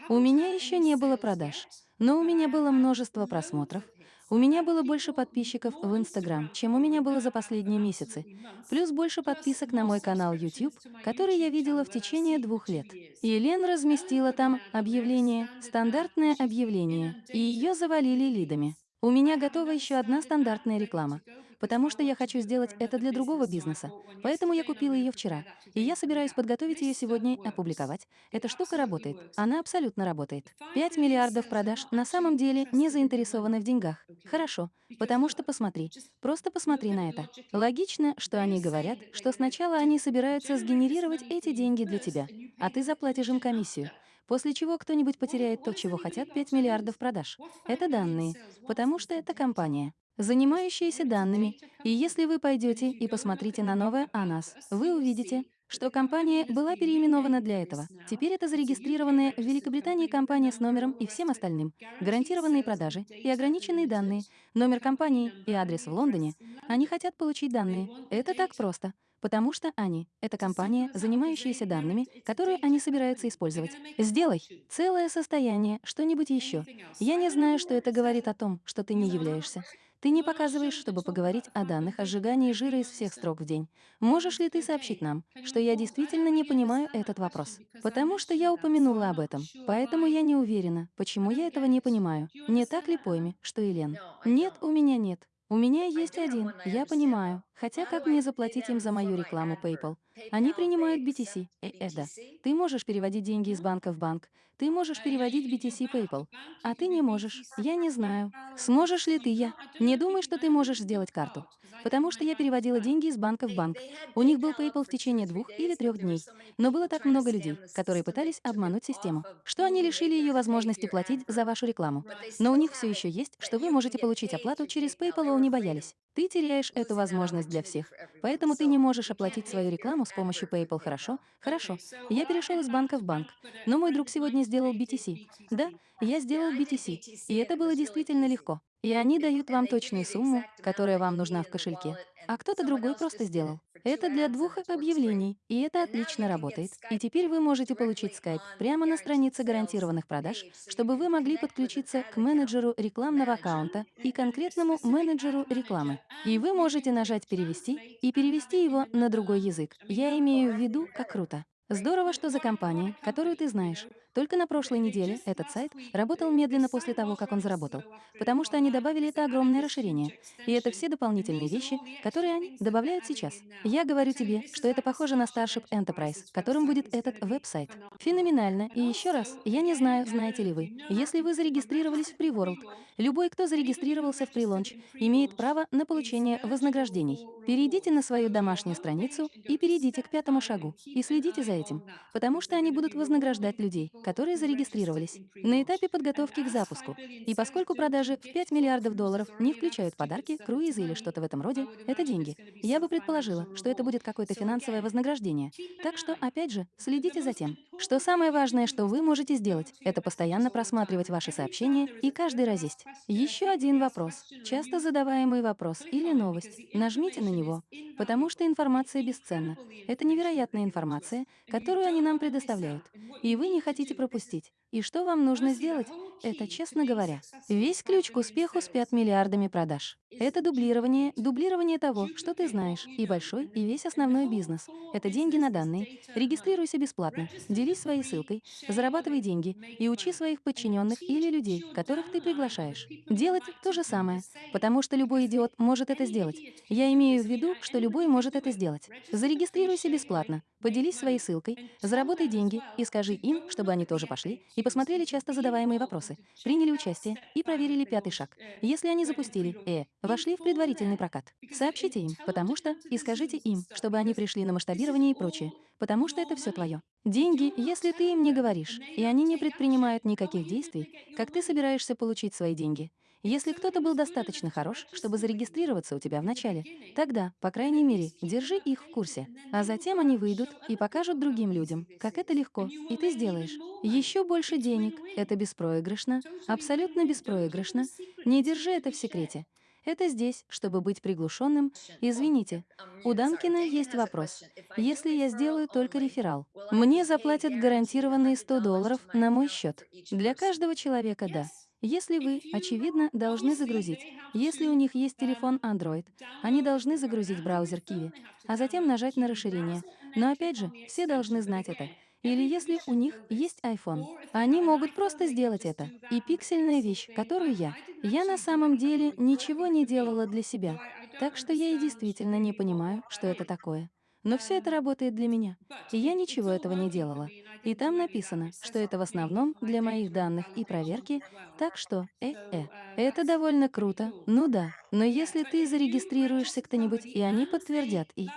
У меня еще не было продаж, но у меня было множество просмотров, у меня было больше подписчиков в Instagram, чем у меня было за последние месяцы, плюс больше подписок на мой канал YouTube, который я видела в течение двух лет. И разместила там объявление, стандартное объявление, и ее завалили лидами. У меня готова еще одна стандартная реклама, потому что я хочу сделать это для другого бизнеса. Поэтому я купила ее вчера, и я собираюсь подготовить ее сегодня и опубликовать. Эта штука работает. Она абсолютно работает. 5 миллиардов продаж на самом деле не заинтересованы в деньгах. Хорошо, потому что посмотри. Просто посмотри на это. Логично, что они говорят, что сначала они собираются сгенерировать эти деньги для тебя, а ты заплатишь им комиссию. После чего кто-нибудь потеряет то, чего хотят 5 миллиардов продаж. Это данные, потому что это компания, занимающаяся данными. И если вы пойдете и посмотрите на новое о нас, вы увидите, что компания была переименована для этого. Теперь это зарегистрированная в Великобритании компания с номером и всем остальным, гарантированные продажи и ограниченные данные, номер компании и адрес в Лондоне. Они хотят получить данные. Это так просто. Потому что они — это компания, занимающаяся данными, которые они собираются использовать. Сделай целое состояние, что-нибудь еще. Я не знаю, что это говорит о том, что ты не являешься. Ты не показываешь, чтобы поговорить о данных о сжигании жира из всех строк в день. Можешь ли ты сообщить нам, что я действительно не понимаю этот вопрос? Потому что я упомянула об этом. Поэтому я не уверена, почему я этого не понимаю. Не так ли пойми, что Елен? Нет, у меня нет. У меня есть один, я понимаю. Хотя как мне заплатить им за мою рекламу PayPal? Они принимают BTC. Эда, ты можешь переводить деньги из банка в банк. Ты можешь переводить BTC PayPal. А ты не можешь. Я не знаю. Сможешь ли ты я? Не думай, что ты можешь сделать карту. Потому что я переводила деньги из банка в банк. У них был PayPal в течение двух или трех дней. Но было так много людей, которые пытались обмануть систему, что они лишили ее возможности платить за вашу рекламу. Но у них все еще есть, что вы можете получить оплату через PayPal, а не боялись. Ты теряешь эту возможность для всех. Поэтому ты не можешь оплатить свою рекламу с помощью PayPal, хорошо? Хорошо. Я перешел из банка в банк. Но мой друг сегодня сделал BTC. Да, я сделал BTC. И это было действительно легко. И они дают вам точную сумму, которая вам нужна в кошельке, а кто-то другой просто сделал. Это для двух объявлений, и это отлично работает. И теперь вы можете получить Skype прямо на странице гарантированных продаж, чтобы вы могли подключиться к менеджеру рекламного аккаунта и конкретному менеджеру рекламы. И вы можете нажать «Перевести» и перевести его на другой язык. Я имею в виду, как круто. Здорово, что за компания, которую ты знаешь. Только на прошлой неделе этот сайт работал медленно после того, как он заработал, потому что они добавили это огромное расширение. И это все дополнительные вещи, которые они добавляют сейчас. Я говорю тебе, что это похоже на Starship Enterprise, которым будет этот веб-сайт. Феноменально. И еще раз, я не знаю, знаете ли вы, если вы зарегистрировались в Preworld, любой, кто зарегистрировался в Prelaunch, имеет право на получение вознаграждений. Перейдите на свою домашнюю страницу и перейдите к пятому шагу и следите за этим, потому что они будут вознаграждать людей, которые зарегистрировались на этапе подготовки к запуску. И поскольку продажи в 5 миллиардов долларов не включают подарки, круизы или что-то в этом роде, это деньги. Я бы предположила, что это будет какое-то финансовое вознаграждение. Так что, опять же, следите за тем, что самое важное, что вы можете сделать, это постоянно просматривать ваши сообщения и каждый разесть. Еще один вопрос, часто задаваемый вопрос или новость. Нажмите на него, потому что информация бесценна. Это невероятная информация, которую они нам предоставляют. И вы не хотите пропустить. И что вам нужно сделать? Это, честно говоря, весь ключ к успеху с 5 миллиардами продаж. Это дублирование, дублирование того, что ты знаешь, и большой, и весь основной бизнес. Это деньги на данные. Регистрируйся бесплатно, делись своей ссылкой, зарабатывай деньги и учи своих подчиненных или людей, которых ты приглашаешь. Делать то же самое, потому что любой идиот может это сделать. Я имею в виду, что любой может это сделать. Зарегистрируйся бесплатно, поделись своей ссылкой, заработай деньги и скажи им, чтобы они тоже пошли и посмотрели часто задаваемые вопросы, приняли участие и проверили пятый шаг. Если они запустили «э», вошли в предварительный прокат. Сообщите им, потому что, и скажите им, чтобы они пришли на масштабирование и прочее, потому что это все твое. Деньги, если ты им не говоришь, и они не предпринимают никаких действий, как ты собираешься получить свои деньги. Если кто-то был достаточно хорош, чтобы зарегистрироваться у тебя вначале, тогда, по крайней мере, держи их в курсе. А затем они выйдут и покажут другим людям, как это легко, и ты сделаешь. Еще больше денег. Это беспроигрышно, абсолютно беспроигрышно. Не держи это в секрете. Это здесь, чтобы быть приглушенным. Извините, у Данкина есть вопрос. Если я сделаю только реферал, мне заплатят гарантированные 100 долларов на мой счет. Для каждого человека — да. Если вы, очевидно, должны загрузить, если у них есть телефон Android, они должны загрузить браузер Kiwi, а затем нажать на расширение. Но опять же, все должны знать это. Или если у них есть iPhone, они могут просто сделать это. И пиксельная вещь, которую я. Я на самом деле ничего не делала для себя. Так что я и действительно не понимаю, что это такое. Но все это работает для меня. И я ничего этого не делала. И там написано, что это в основном для моих данных и проверки, так что, э-э. Это довольно круто, ну да. Но если ты зарегистрируешься кто-нибудь, и они подтвердят, и...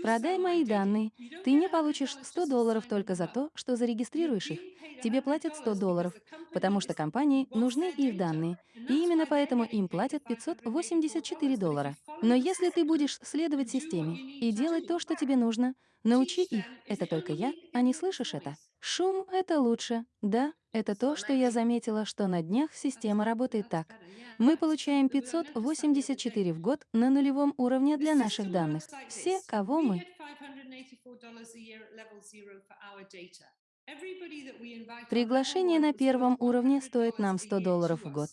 Продай мои данные. Ты не получишь 100 долларов только за то, что зарегистрируешь их. Тебе платят 100 долларов, потому что компании нужны их данные, и именно поэтому им платят 584 доллара. Но если ты будешь следовать системе и делать то, что тебе нужно, научи их. Это только я, а не слышишь это? Шум — это лучше. Да, это то, что я заметила, что на днях система работает так. Мы получаем 584 в год на нулевом уровне для наших данных. Все, кого мы... Приглашение на первом уровне стоит нам 100 долларов в год.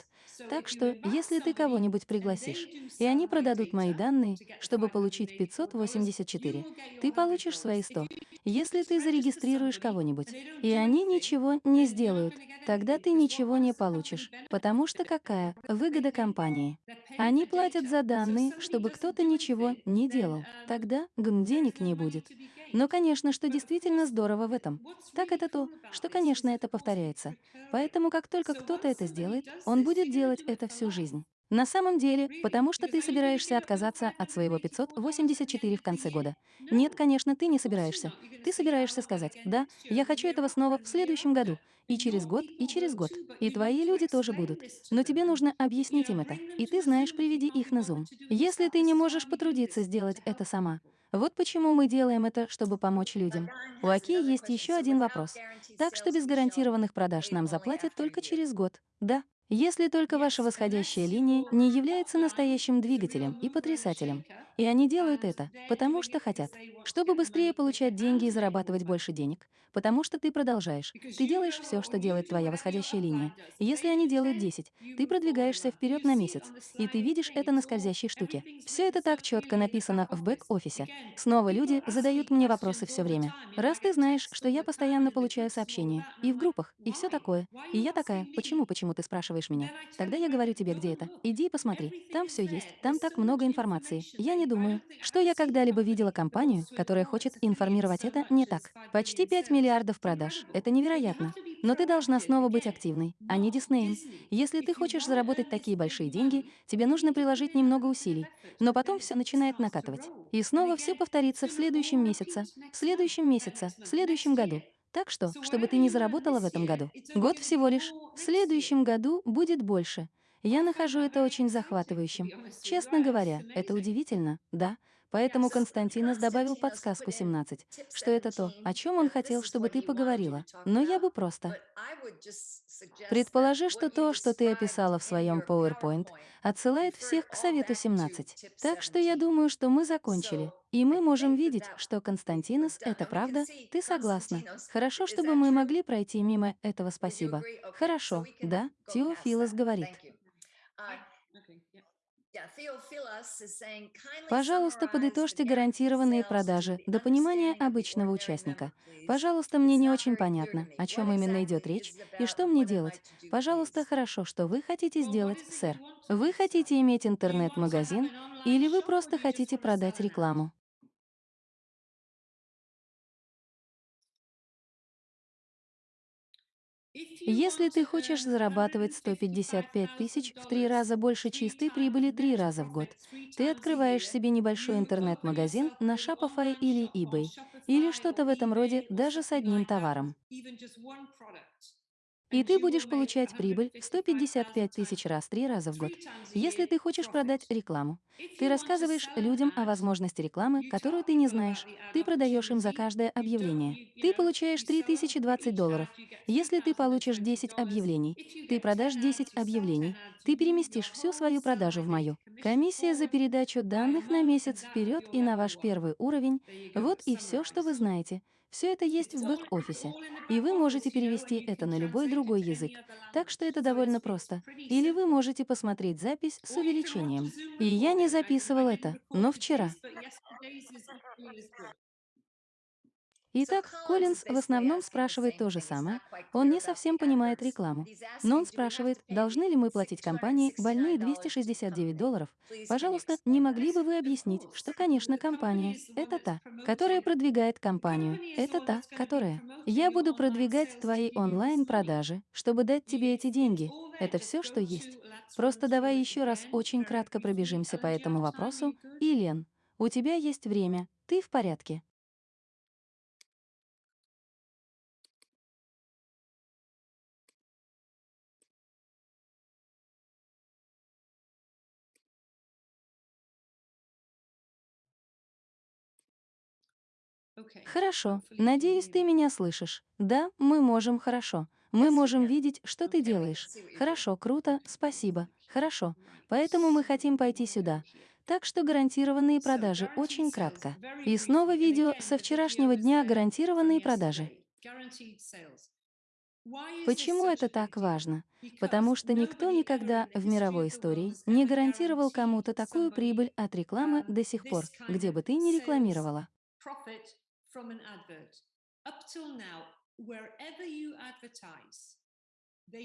Так что, если ты кого-нибудь пригласишь, и они продадут мои данные, чтобы получить 584, ты получишь свои 100. Если ты зарегистрируешь кого-нибудь, и они ничего не сделают, тогда ты ничего не получишь. Потому что какая выгода компании? Они платят за данные, чтобы кто-то ничего не делал. Тогда гм денег не будет. Но, конечно, что действительно здорово в этом, так это то, что, конечно, это повторяется. Поэтому как только кто-то это сделает, он будет делать это всю жизнь. На самом деле, потому что ты собираешься отказаться от своего 584 в конце года. Нет, конечно, ты не собираешься. Ты собираешься сказать, да, я хочу этого снова в следующем году, и через год, и через год. И твои люди тоже будут. Но тебе нужно объяснить им это. И ты знаешь, приведи их на Zoom. Если ты не можешь потрудиться сделать это сама, вот почему мы делаем это, чтобы помочь людям. У Аки есть еще один вопрос. Так что без гарантированных продаж нам заплатят только через год. Да, если только ваша восходящая линия не является настоящим двигателем и потрясателем. И они делают это, потому что хотят. Чтобы быстрее получать деньги и зарабатывать больше денег, потому что ты продолжаешь. Ты делаешь все, что делает твоя восходящая линия. Если они делают 10, ты продвигаешься вперед на месяц, и ты видишь это на скользящей штуке. Все это так четко написано в бэк-офисе. Снова люди задают мне вопросы все время. Раз ты знаешь, что я постоянно получаю сообщения, и в группах, и все такое, и я такая, почему, почему ты спрашиваешь, спрашиваешь меня. Тогда я говорю тебе, где это. Иди и посмотри. Там все есть. Там так много информации. Я не думаю, что я когда-либо видела компанию, которая хочет информировать это не так. Почти 5 миллиардов продаж. Это невероятно. Но ты должна снова быть активной, а не Диснеем. Если ты хочешь заработать такие большие деньги, тебе нужно приложить немного усилий. Но потом все начинает накатывать. И снова все повторится в следующем месяце, в следующем месяце, в следующем году. Так что, чтобы ты не заработала в этом году, год всего лишь. В следующем году будет больше. Я нахожу это очень захватывающим. Честно говоря, это удивительно, да. Поэтому Константинос добавил подсказку 17, что это то, о чем он хотел, чтобы ты поговорила. Но я бы просто... Предположи, что то, что ты описала в своем PowerPoint, отсылает всех к совету 17. Так что я думаю, что мы закончили. И мы можем видеть, что Константинос — это правда, ты согласна. Хорошо, чтобы мы могли пройти мимо этого спасибо. Хорошо, да, Теофилос говорит. Пожалуйста, подытожьте гарантированные продажи до понимания обычного участника. Пожалуйста, мне не очень понятно, о чем именно идет речь и что мне делать. Пожалуйста, хорошо, что вы хотите сделать, сэр. Вы хотите иметь интернет-магазин или вы просто хотите продать рекламу? Если ты хочешь зарабатывать 155 тысяч в три раза больше чистой прибыли три раза в год, ты открываешь себе небольшой интернет-магазин на Shopify или eBay, или что-то в этом роде даже с одним товаром. И ты будешь получать прибыль в 155 тысяч раз три раза в год. Если ты хочешь продать рекламу, ты рассказываешь людям о возможности рекламы, которую ты не знаешь. Ты продаешь им за каждое объявление. Ты получаешь 3020 долларов. Если ты получишь 10 объявлений, ты продашь 10 объявлений. Ты переместишь всю свою продажу в мою. Комиссия за передачу данных на месяц вперед и на ваш первый уровень. Вот и все, что вы знаете. Все это есть в бэк-офисе, и вы можете перевести это на любой другой язык, так что это довольно просто. Или вы можете посмотреть запись с увеличением. И я не записывал это, но вчера. Итак, Коллинз в основном спрашивает то же самое. Он не совсем понимает рекламу. Но он спрашивает, должны ли мы платить компании больные 269 долларов. Пожалуйста, не могли бы вы объяснить, что, конечно, компания — это та, которая продвигает компанию. Это та, которая. Я буду продвигать твои онлайн-продажи, чтобы дать тебе эти деньги. Это все, что есть. Просто давай еще раз очень кратко пробежимся по этому вопросу. И, Лен, у тебя есть время, ты в порядке. Хорошо. Надеюсь, ты меня слышишь. Да, мы можем хорошо. Мы можем видеть, что ты делаешь. Хорошо, круто, спасибо. Хорошо. Поэтому мы хотим пойти сюда. Так что гарантированные продажи очень кратко. И снова видео со вчерашнего дня гарантированные продажи. Почему это так важно? Потому что никто никогда в мировой истории не гарантировал кому-то такую прибыль от рекламы до сих пор, где бы ты ни рекламировала. from an advert. Up till now, wherever you advertise,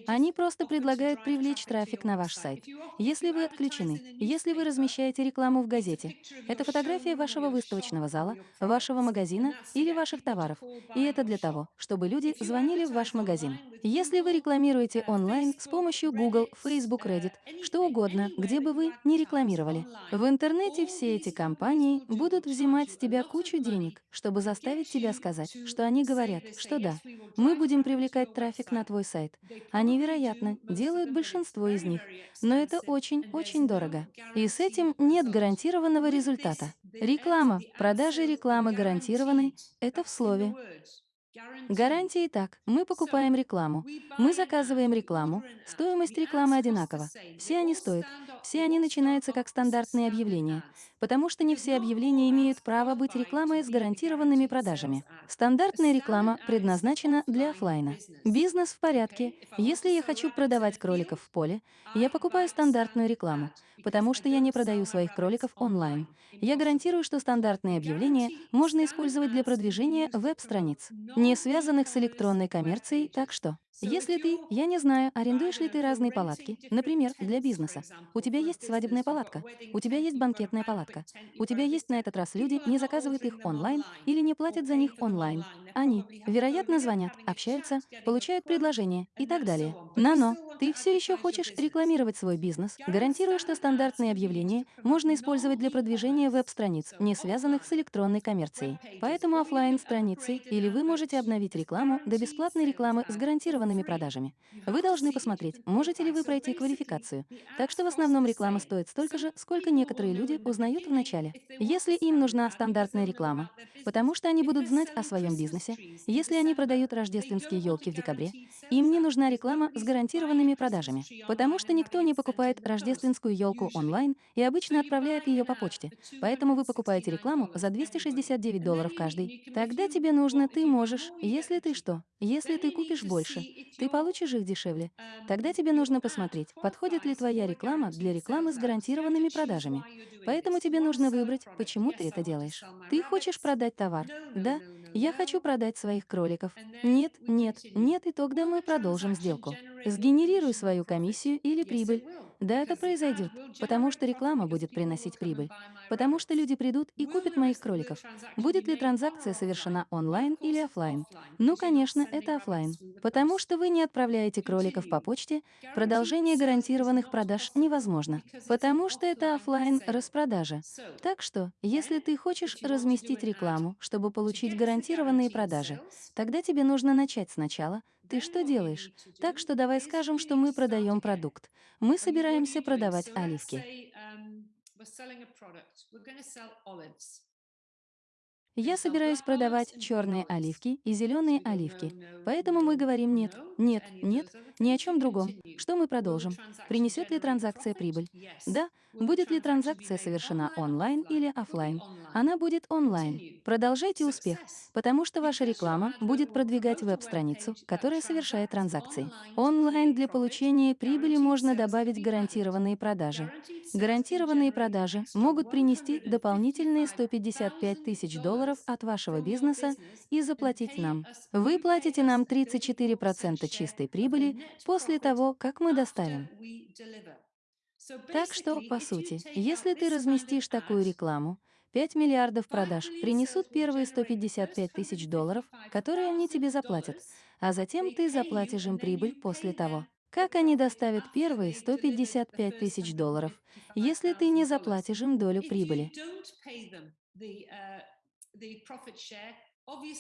Они просто предлагают привлечь трафик на ваш сайт. Если вы отключены, если вы размещаете рекламу в газете, это фотография вашего выставочного зала, вашего магазина или ваших товаров. И это для того, чтобы люди звонили в ваш магазин. Если вы рекламируете онлайн с помощью Google, Facebook, Reddit, что угодно, где бы вы ни рекламировали, в интернете все эти компании будут взимать с тебя кучу денег, чтобы заставить тебя сказать, что они говорят, что да, мы будем привлекать трафик на твой сайт, они, вероятно, делают большинство из них, но это очень-очень дорого. И с этим нет гарантированного результата. Реклама, продажи рекламы гарантированной — это в слове. Гарантии так. Мы покупаем рекламу. Мы заказываем рекламу. Стоимость рекламы одинакова. Все они стоят. Все они начинаются как стандартные объявления. Потому что не все объявления имеют право быть рекламой с гарантированными продажами. Стандартная реклама предназначена для оффлайна. Бизнес в порядке. Если я хочу продавать кроликов в поле, я покупаю стандартную рекламу, потому что я не продаю своих кроликов онлайн. Я гарантирую, что стандартные объявления можно использовать для продвижения веб-страниц, не связанных с электронной коммерцией, так что если ты, я не знаю, арендуешь ли ты разные палатки, например, для бизнеса. У тебя есть свадебная палатка, у тебя есть банкетная палатка, у тебя есть на этот раз люди, не заказывают их онлайн или не платят за них онлайн. Они, вероятно, звонят, общаются, получают предложения и так далее. Но-но, ты все еще хочешь рекламировать свой бизнес, гарантируя, что стандартные объявления можно использовать для продвижения веб-страниц, не связанных с электронной коммерцией. Поэтому оффлайн страницы или вы можете обновить рекламу до бесплатной рекламы с гарантированными продажами. Вы должны посмотреть, можете ли вы пройти квалификацию. Так что в основном реклама стоит столько же, сколько некоторые люди узнают в начале. Если им нужна стандартная реклама, потому что они будут знать о своем бизнесе, если они продают рождественские елки в декабре, им не нужна реклама с гарантированными продажами, потому что никто не покупает рождественскую елку онлайн и обычно отправляет ее по почте. Поэтому вы покупаете рекламу за 269 долларов каждый. Тогда тебе нужно, ты можешь, если ты что, если ты купишь больше, ты получишь их дешевле. Тогда тебе нужно посмотреть, подходит ли твоя реклама для рекламы с гарантированными продажами. Поэтому тебе нужно выбрать, почему ты это делаешь. Ты хочешь продать товар? Да, я хочу продать своих кроликов. Нет, нет, нет, и тогда мы продолжим сделку. Сгенерируй свою комиссию или прибыль. Да, это произойдет, потому что реклама будет приносить прибыль. Потому что люди придут и купят моих кроликов. Будет ли транзакция совершена онлайн или офлайн? Ну, конечно, это офлайн. Потому что вы не отправляете кроликов по почте, продолжение гарантированных продаж невозможно. Потому что это офлайн распродажа. Так что, если ты хочешь разместить рекламу, чтобы получить гарантированные продажи, тогда тебе нужно начать сначала. Ты что делаешь? Так что давай скажем, что мы продаем продукт. Мы собираемся продавать оливки. Я собираюсь продавать черные оливки и зеленые оливки. Поэтому мы говорим нет, нет, нет, ни о чем другом. Что мы продолжим? Принесет ли транзакция прибыль? Да. Будет ли транзакция совершена онлайн или офлайн? Она будет онлайн. Продолжайте успех, потому что ваша реклама будет продвигать веб-страницу, которая совершает транзакции. Онлайн для получения прибыли можно добавить гарантированные продажи. Гарантированные продажи могут принести дополнительные 155 тысяч долларов от вашего бизнеса и заплатить нам. Вы платите нам 34% чистой прибыли после того, как мы доставим. Так что, по сути, если ты разместишь такую рекламу, 5 миллиардов продаж принесут первые 155 тысяч долларов, которые они тебе заплатят, а затем ты заплатишь им прибыль после того. Как они доставят первые 155 тысяч долларов, если ты не заплатишь им долю прибыли?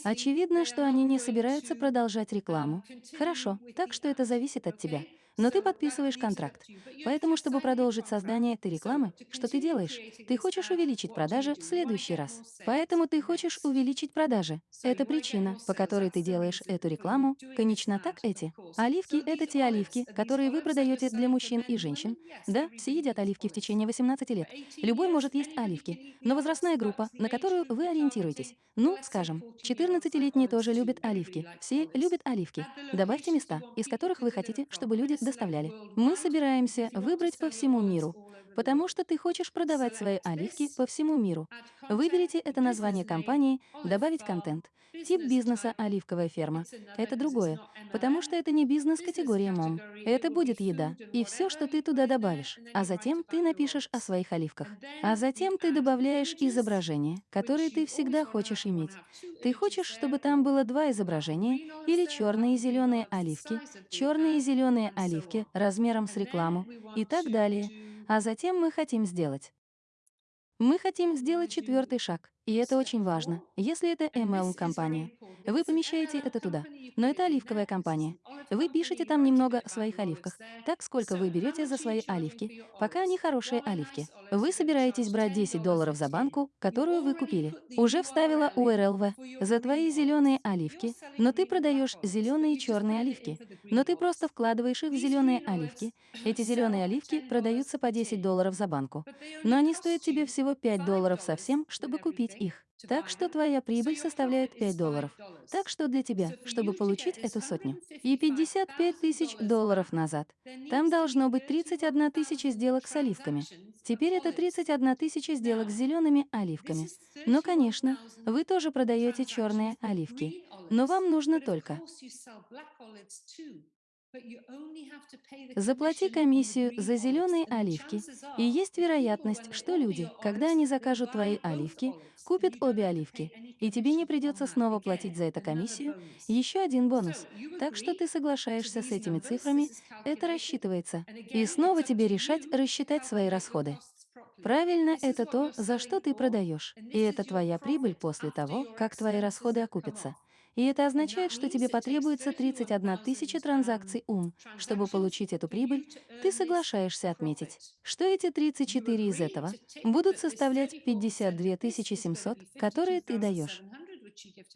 Очевидно, что они не собираются продолжать рекламу. Хорошо, так что это зависит от тебя. Но ты подписываешь контракт. Поэтому, чтобы продолжить создание этой рекламы, что ты делаешь? Ты хочешь увеличить продажи в следующий раз. Поэтому ты хочешь увеличить продажи. Это причина, по которой ты делаешь эту рекламу. Конечно, так эти. Оливки — это те оливки, которые вы продаете для мужчин и женщин. Да, все едят оливки в течение 18 лет. Любой может есть оливки. Но возрастная группа, на которую вы ориентируетесь, ну, скажем, 14-летние тоже любят оливки. Все любят оливки. Добавьте места, из которых вы хотите, чтобы люди доставляли. Мы собираемся выбрать по всему миру, потому что ты хочешь продавать свои оливки по всему миру. Выберите это название компании, добавить контент. Тип бизнеса «Оливковая ферма» — это другое, потому что это не бизнес-категория МОМ. Это будет еда и все, что ты туда добавишь. А затем ты напишешь о своих оливках. А затем ты добавляешь изображения, которые ты всегда хочешь иметь. Ты хочешь, чтобы там было два изображения или черные и зеленые оливки, черные и зеленые оливки размером с рекламу и так далее. А затем мы хотим сделать. Мы хотим сделать четвертый шаг. И это очень важно. Если это MLM-компания, вы помещаете это туда. Но это оливковая компания. Вы пишете там немного о своих оливках. Так, сколько вы берете за свои оливки, пока они хорошие оливки. Вы собираетесь брать 10 долларов за банку, которую вы купили. Уже вставила URL в за твои зеленые оливки, но ты продаешь зеленые и черные оливки. Но ты просто вкладываешь их в зеленые оливки. Эти зеленые оливки продаются по 10 долларов за банку. Но они стоят тебе всего 5 долларов совсем, чтобы купить их. Так что твоя прибыль составляет 5 долларов. Так что для тебя, чтобы получить эту сотню и 55 тысяч долларов назад, там должно быть 31 тысяча сделок с оливками. Теперь это 31 тысяча сделок с зелеными оливками. Но, конечно, вы тоже продаете черные оливки. Но вам нужно только Заплати комиссию за зеленые оливки, и есть вероятность, что люди, когда они закажут твои оливки, купят обе оливки, и тебе не придется снова платить за это комиссию, еще один бонус. Так что ты соглашаешься с этими цифрами, это рассчитывается, и снова тебе решать рассчитать свои расходы. Правильно, это то, за что ты продаешь, и это твоя прибыль после того, как твои расходы окупятся. И это означает, что тебе потребуется 31 тысяча транзакций ум. Чтобы получить эту прибыль, ты соглашаешься отметить, что эти 34 из этого будут составлять 52 700, которые ты даешь.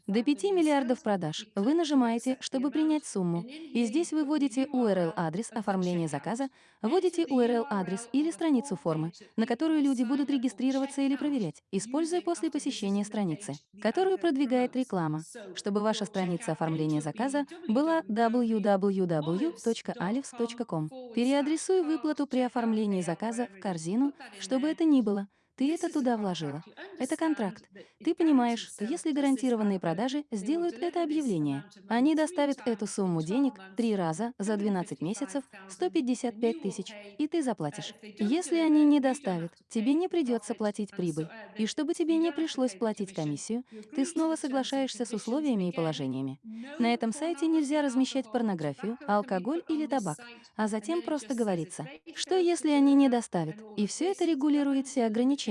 До 5 миллиардов продаж вы нажимаете, чтобы принять сумму, и здесь вы вводите URL-адрес оформления заказа, вводите URL-адрес или страницу формы, на которую люди будут регистрироваться или проверять, используя после посещения страницы, которую продвигает реклама, чтобы ваша страница оформления заказа была www.alivs.com. Переадресуй выплату при оформлении заказа в корзину, чтобы это ни было, ты это туда вложила. Это контракт. Ты понимаешь, что если гарантированные продажи сделают это объявление, они доставят эту сумму денег три раза за 12 месяцев 155 тысяч, и ты заплатишь. Если они не доставят, тебе не придется платить прибыль. И чтобы тебе не пришлось платить комиссию, ты снова соглашаешься с условиями и положениями. На этом сайте нельзя размещать порнографию, алкоголь или табак, а затем просто говорится, что если они не доставят, и все это регулирует все ограничения,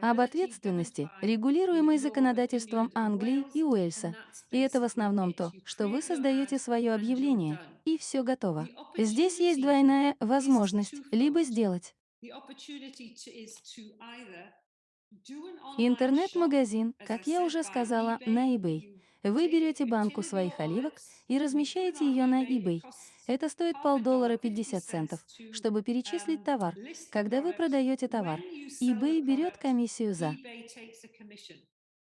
об ответственности, регулируемой законодательством Англии и Уэльса. И это в основном то, что вы создаете свое объявление, и все готово. Здесь есть двойная возможность либо сделать интернет-магазин, как я уже сказала, на eBay. Вы берете банку своих оливок и размещаете ее на eBay. Это стоит полдоллара 50 центов, чтобы перечислить товар. Когда вы продаете товар, eBay берет комиссию за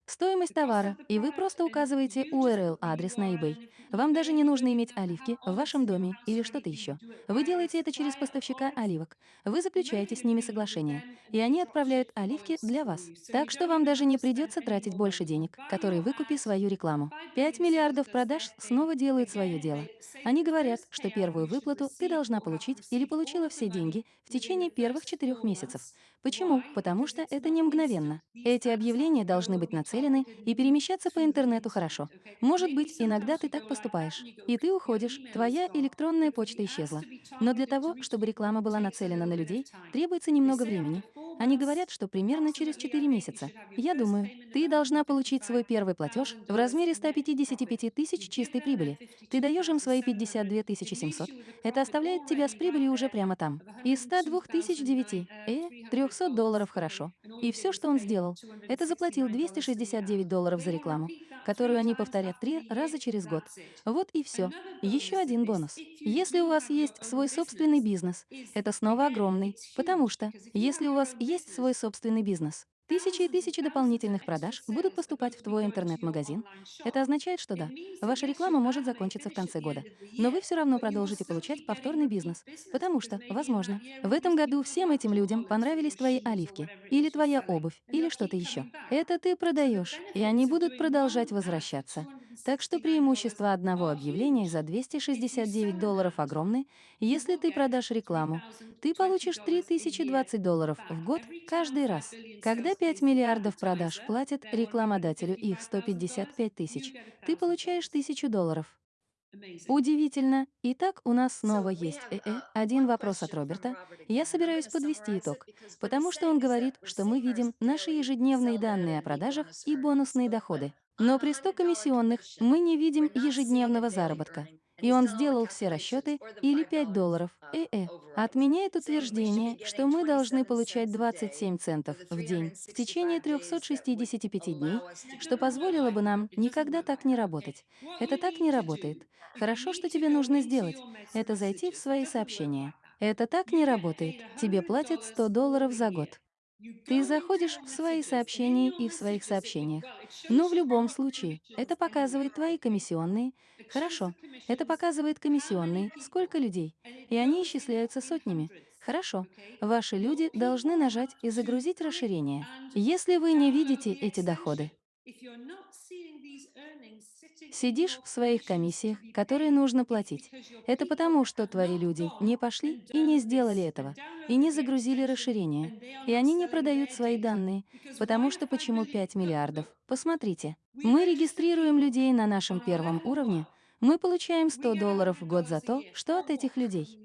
Стоимость товара, и вы просто указываете URL-адрес на eBay. Вам даже не нужно иметь оливки в вашем доме или что-то еще. Вы делаете это через поставщика оливок. Вы заключаете с ними соглашение, и они отправляют оливки для вас. Так что вам даже не придется тратить больше денег, которые вы купи свою рекламу. 5 миллиардов продаж снова делают свое дело. Они говорят, что первую выплату ты должна получить или получила все деньги в течение первых четырех месяцев. Почему? Потому что это не мгновенно. Эти объявления должны быть нацелены и перемещаться по интернету хорошо. Может быть, иногда ты так поступаешь, и ты уходишь, твоя электронная почта исчезла. Но для того, чтобы реклама была нацелена на людей, требуется немного времени. Они говорят, что примерно через 4 месяца. Я думаю, ты должна получить свой первый платеж в размере 155 тысяч чистой прибыли. Ты даешь им свои 52 700. Это оставляет тебя с прибылью уже прямо там. Из 102 900, э, 300 долларов хорошо. И все, что он сделал, это заплатил 269 долларов за рекламу, которую они повторят три раза через год. Вот и все. Еще один бонус. Если у вас есть свой собственный бизнес, это снова огромный, потому что если у вас есть свой собственный бизнес, Тысячи и тысячи дополнительных продаж будут поступать в твой интернет-магазин. Это означает, что да, ваша реклама может закончиться в конце года, но вы все равно продолжите получать повторный бизнес, потому что, возможно, в этом году всем этим людям понравились твои оливки, или твоя обувь, или что-то еще. Это ты продаешь, и они будут продолжать возвращаться. Так что преимущество одного объявления за 269 долларов огромны. Если ты продашь рекламу, ты получишь 3020 долларов в год каждый раз. Когда 5 миллиардов продаж платят рекламодателю их 155 тысяч, ты получаешь 1000 долларов. Удивительно. Итак, у нас снова есть ЭЭ. Один вопрос от Роберта. Я собираюсь подвести итог, потому что он говорит, что мы видим наши ежедневные данные о продажах и бонусные доходы. Но при 100 $100 комиссионных мы не видим ежедневного заработка. И он сделал все расчеты или $5 5 долларов. ЭЭ saying we should be утверждение, что мы должны 27 получать cents a day 27 for центов в день в течение 365 days that would 365 дней, что позволило бы нам никогда так не работать. Это так не работает. Хорошо, что тебе нужно сделать. Это зайти в свои сообщения. Это так не работает. Тебе платят 100 долларов за год. Ты заходишь в свои сообщения и в своих сообщениях. Но в любом случае, это показывает твои комиссионные. Хорошо, это показывает комиссионные, сколько людей. И они исчисляются сотнями. Хорошо, ваши люди должны нажать и загрузить расширение. Если вы не видите эти доходы, сидишь в своих комиссиях, которые нужно платить. Это потому, что твои люди не пошли и не сделали этого, и не загрузили расширение, и они не продают свои данные, потому что почему 5 миллиардов? Посмотрите, мы регистрируем людей на нашем первом уровне, мы получаем 100 долларов в год за то, что от этих людей.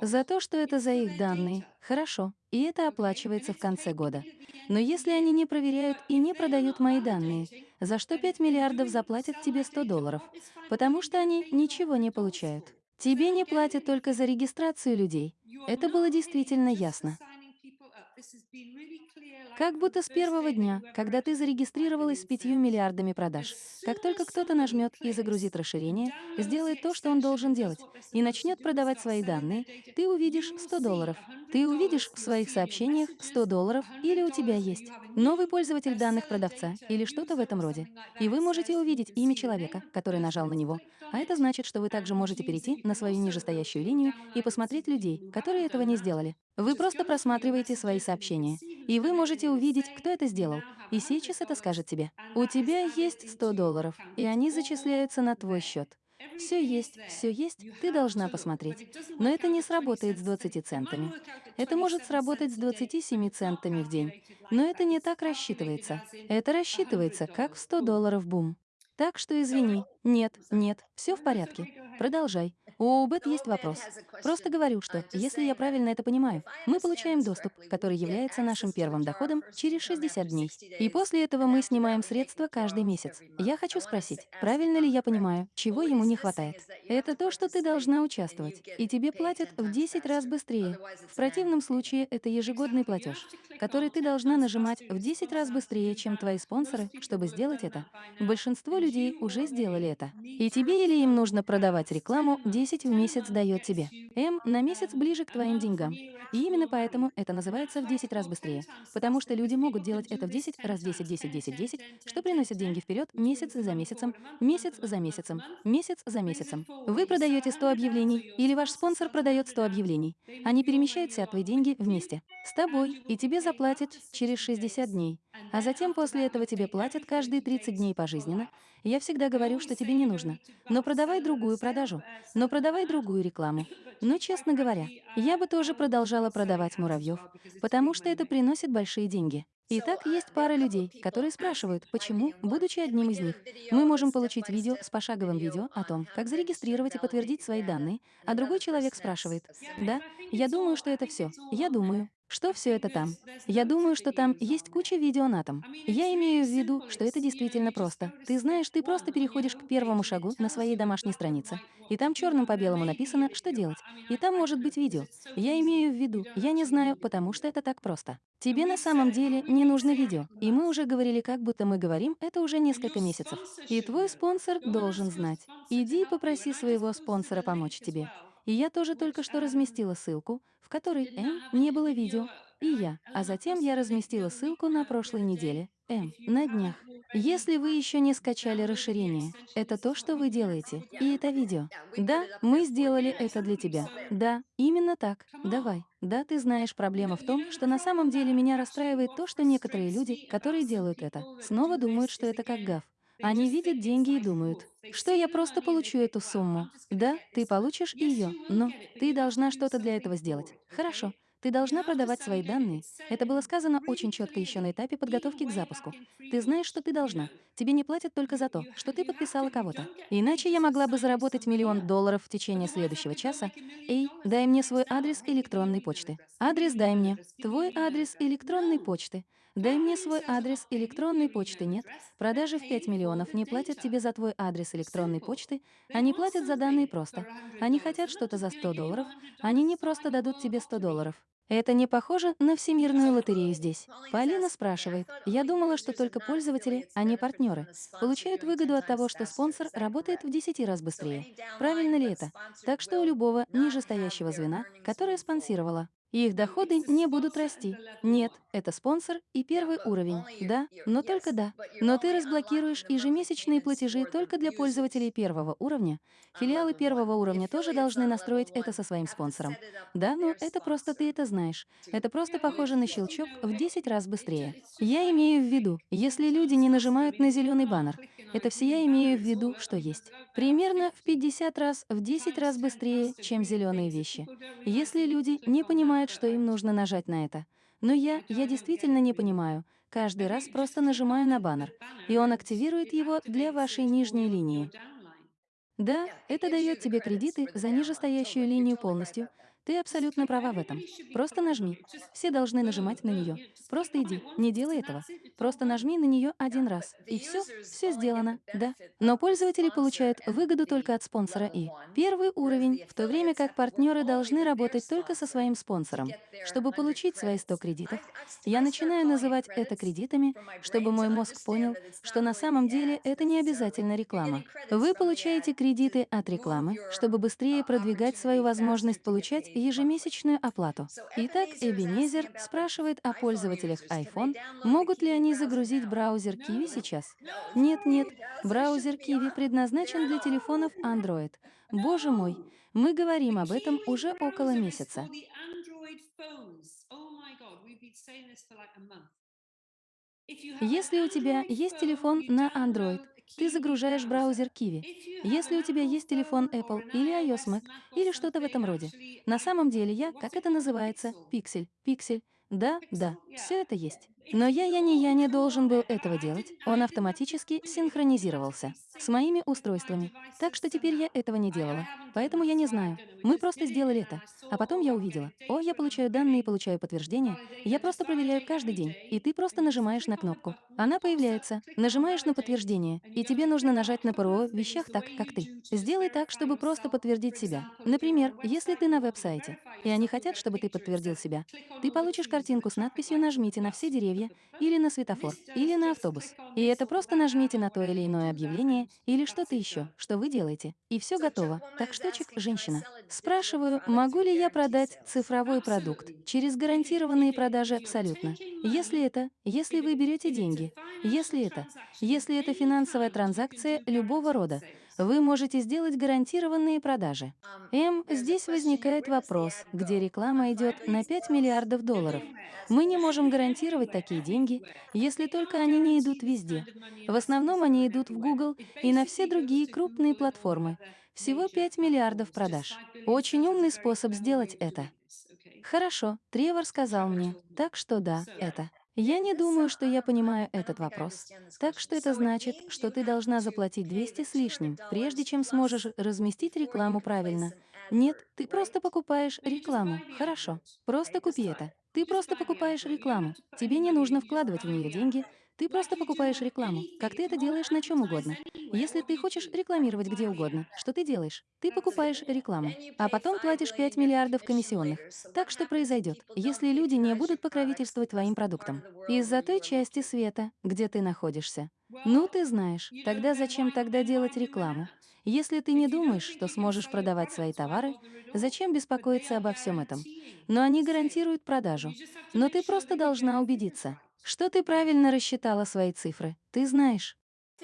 За то, что это за их данные. Хорошо, и это оплачивается в конце года. Но если они не проверяют и не продают мои данные, за что 5 миллиардов заплатят тебе 100 долларов? Потому что они ничего не получают. Тебе не платят только за регистрацию людей. Это было действительно ясно. Как будто с первого дня, когда ты зарегистрировалась с пятью миллиардами продаж, как только кто-то нажмет и загрузит расширение, сделает то, что он должен делать, и начнет продавать свои данные, ты увидишь 100 долларов. Ты увидишь в своих сообщениях 100 долларов, или у тебя есть новый пользователь данных продавца, или что-то в этом роде. И вы можете увидеть имя человека, который нажал на него. А это значит, что вы также можете перейти на свою нижестоящую линию и посмотреть людей, которые этого не сделали. Вы просто просматриваете свои сообщения, и вы можете увидеть, кто это сделал. И сейчас это скажет тебе. У тебя есть 100 долларов, и они зачисляются на твой счет. Все есть, все есть, ты должна посмотреть. Но это не сработает с 20 центами. Это может сработать с 27 центами в день. Но это не так рассчитывается. Это рассчитывается как в 100 долларов бум. Так что извини. Нет, нет, все в порядке. Продолжай. У Бет есть вопрос. Просто говорю, что, если я правильно это понимаю, мы получаем доступ, который является нашим первым доходом через 60 дней. И после этого мы снимаем средства каждый месяц. Я хочу спросить, правильно ли я понимаю, чего ему не хватает? Это то, что ты должна участвовать, и тебе платят в 10 раз быстрее. В противном случае это ежегодный платеж, который ты должна нажимать в 10 раз быстрее, чем твои спонсоры, чтобы сделать это. Большинство людей уже сделали это. И тебе или им нужно продавать рекламу 10 в месяц дает тебе. М на месяц ближе к твоим деньгам. И именно поэтому это называется в 10 раз быстрее. Потому что люди могут делать это в 10 раз 10, 10, 10, 10, что приносит деньги вперед месяц за месяцем, месяц за месяцем, месяц за месяцем. Вы продаете 100 объявлений, или ваш спонсор продает 100 объявлений. Они перемещают все твои деньги вместе. С тобой, и тебе заплатят через 60 дней. А затем после этого тебе платят каждые 30 дней пожизненно. Я всегда говорю, что тебе не нужно. Но продавай другую продажу. Но продавай другую рекламу. Но, честно говоря, я бы тоже продолжала продавать муравьев, потому что это приносит большие деньги. Итак, есть пара людей, которые спрашивают, почему, будучи одним из них, мы можем получить видео с пошаговым видео о том, как зарегистрировать и подтвердить свои данные, а другой человек спрашивает, да, я думаю, что это все. Я думаю, что все это там. Я думаю, что там есть куча видео на том. Я имею в виду, что это действительно просто. Ты знаешь, ты просто переходишь к первому шагу на своей домашней странице, и там черным по белому написано, что делать. И там может быть видео. Я имею в виду, я не знаю, потому что это так просто. Тебе на самом деле не нужно видео. И мы уже говорили, как будто мы говорим, это уже несколько месяцев. И твой спонсор должен знать. Иди и попроси своего спонсора помочь тебе. И я тоже только что разместила ссылку, которой М не было видео, и я. А затем я разместила ссылку на прошлой неделе, М, на днях. Если вы еще не скачали расширение, это то, что вы делаете, и это видео. Да, мы сделали это для тебя. Да, именно так. Давай. Да, ты знаешь, проблема в том, что на самом деле меня расстраивает то, что некоторые люди, которые делают это, снова думают, что это как гав. Они видят деньги и думают, что я просто получу эту сумму. Да, ты получишь ее, но ты должна что-то для этого сделать. Хорошо. Ты должна продавать свои данные. Это было сказано очень четко еще на этапе подготовки к запуску. Ты знаешь, что ты должна. Тебе не платят только за то, что ты подписала кого-то. Иначе я могла бы заработать миллион долларов в течение следующего часа. Эй, дай мне свой адрес электронной почты. Адрес дай мне. Твой адрес электронной почты. Дай мне свой адрес электронной почты. Нет. Продажи в 5 миллионов не платят тебе за твой адрес электронной почты. Они платят за данные просто. Они хотят что-то за 100 долларов. Они не просто дадут тебе 100 долларов. Это не похоже на всемирную лотерею здесь. Полина спрашивает. Я думала, что только пользователи, а не партнеры, получают выгоду от того, что спонсор работает в 10 раз быстрее. Правильно ли это? Так что у любого нижестоящего звена, которое спонсировало, их доходы не будут расти. Нет, это спонсор и первый уровень. Да, но только да. Но ты разблокируешь ежемесячные платежи только для пользователей первого уровня. Филиалы первого уровня тоже должны настроить это со своим спонсором. Да, но это просто ты это знаешь. Это просто похоже на щелчок в 10 раз быстрее. Я имею в виду, если люди не нажимают на зеленый баннер, это все я имею в виду, что есть. Примерно в 50 раз, в 10 раз быстрее, чем зеленые вещи. Если люди не понимают, что им нужно нажать на это. Но я, я действительно не понимаю. Каждый раз просто нажимаю на баннер, и он активирует его для вашей нижней линии. Да, это дает тебе кредиты за нижестоящую линию полностью. Ты абсолютно права в этом. Просто нажми. Все должны нажимать на нее. Просто иди, не делай этого. Просто нажми на нее один раз. И все, все сделано, да. Но пользователи получают выгоду только от спонсора и первый уровень, в то время как партнеры должны работать только со своим спонсором. Чтобы получить свои 100 кредитов, я начинаю называть это кредитами, чтобы мой мозг понял, что на самом деле это не обязательно реклама. Вы получаете кредиты от рекламы, чтобы быстрее продвигать свою возможность получать ежемесячную оплату. Итак, Эбенезер спрашивает о пользователях iPhone, могут ли они загрузить браузер Kiwi сейчас. Нет, нет, браузер Kiwi предназначен для телефонов Android. Боже мой, мы говорим об этом уже около месяца. Если у тебя есть телефон на Android, ты загружаешь браузер Kiwi. Если у тебя есть телефон Apple или iOS Mac или что-то в этом роде. На самом деле я, как это называется, пиксель, пиксель. Да, да, все это есть. Но я, я не я не должен был этого делать. Он автоматически синхронизировался с моими устройствами. Так что теперь я этого не делала. Поэтому я не знаю. Мы просто сделали это. А потом я увидела. О, я получаю данные получаю подтверждение. Я просто проверяю каждый день. И ты просто нажимаешь на кнопку. Она появляется. Нажимаешь на подтверждение. И тебе нужно нажать на ПРО в вещах так, как ты. Сделай так, чтобы просто подтвердить себя. Например, если ты на веб-сайте, и они хотят, чтобы ты подтвердил себя, ты получишь картинку с надписью «Нажмите на все деревья» или на светофор, или на автобус. И это просто нажмите на то или иное объявление или что-то еще, что вы делаете. И все готово. Так штучек, женщина. Спрашиваю, могу ли я продать цифровой продукт через гарантированные продажи абсолютно. Если это, если вы берете деньги, если это, если это финансовая транзакция любого рода, вы можете сделать гарантированные продажи. М, здесь возникает вопрос, где реклама идет на 5 миллиардов долларов. Мы не можем гарантировать такие деньги, если только они не идут везде. В основном они идут в Google и на все другие крупные платформы. Всего 5 миллиардов продаж. Очень умный способ сделать это. Хорошо, Тревор сказал мне, так что да, это. Я не думаю, что я понимаю этот вопрос. Так что это значит, что ты должна заплатить 200 с лишним, прежде чем сможешь разместить рекламу правильно. Нет, ты просто покупаешь рекламу. Хорошо. Просто купи это. Ты просто покупаешь рекламу. Тебе не нужно вкладывать в нее деньги. Ты просто покупаешь рекламу, как ты это делаешь на чем угодно. Если ты хочешь рекламировать где угодно, что ты делаешь? Ты покупаешь рекламу, а потом платишь 5 миллиардов комиссионных. Так что произойдет, если люди не будут покровительствовать твоим продуктам? Из-за той части света, где ты находишься. Ну, ты знаешь, тогда зачем тогда делать рекламу? Если ты не думаешь, что сможешь продавать свои товары, зачем беспокоиться обо всем этом? Но они гарантируют продажу. Но ты просто должна убедиться, что ты правильно рассчитала свои цифры. Ты знаешь.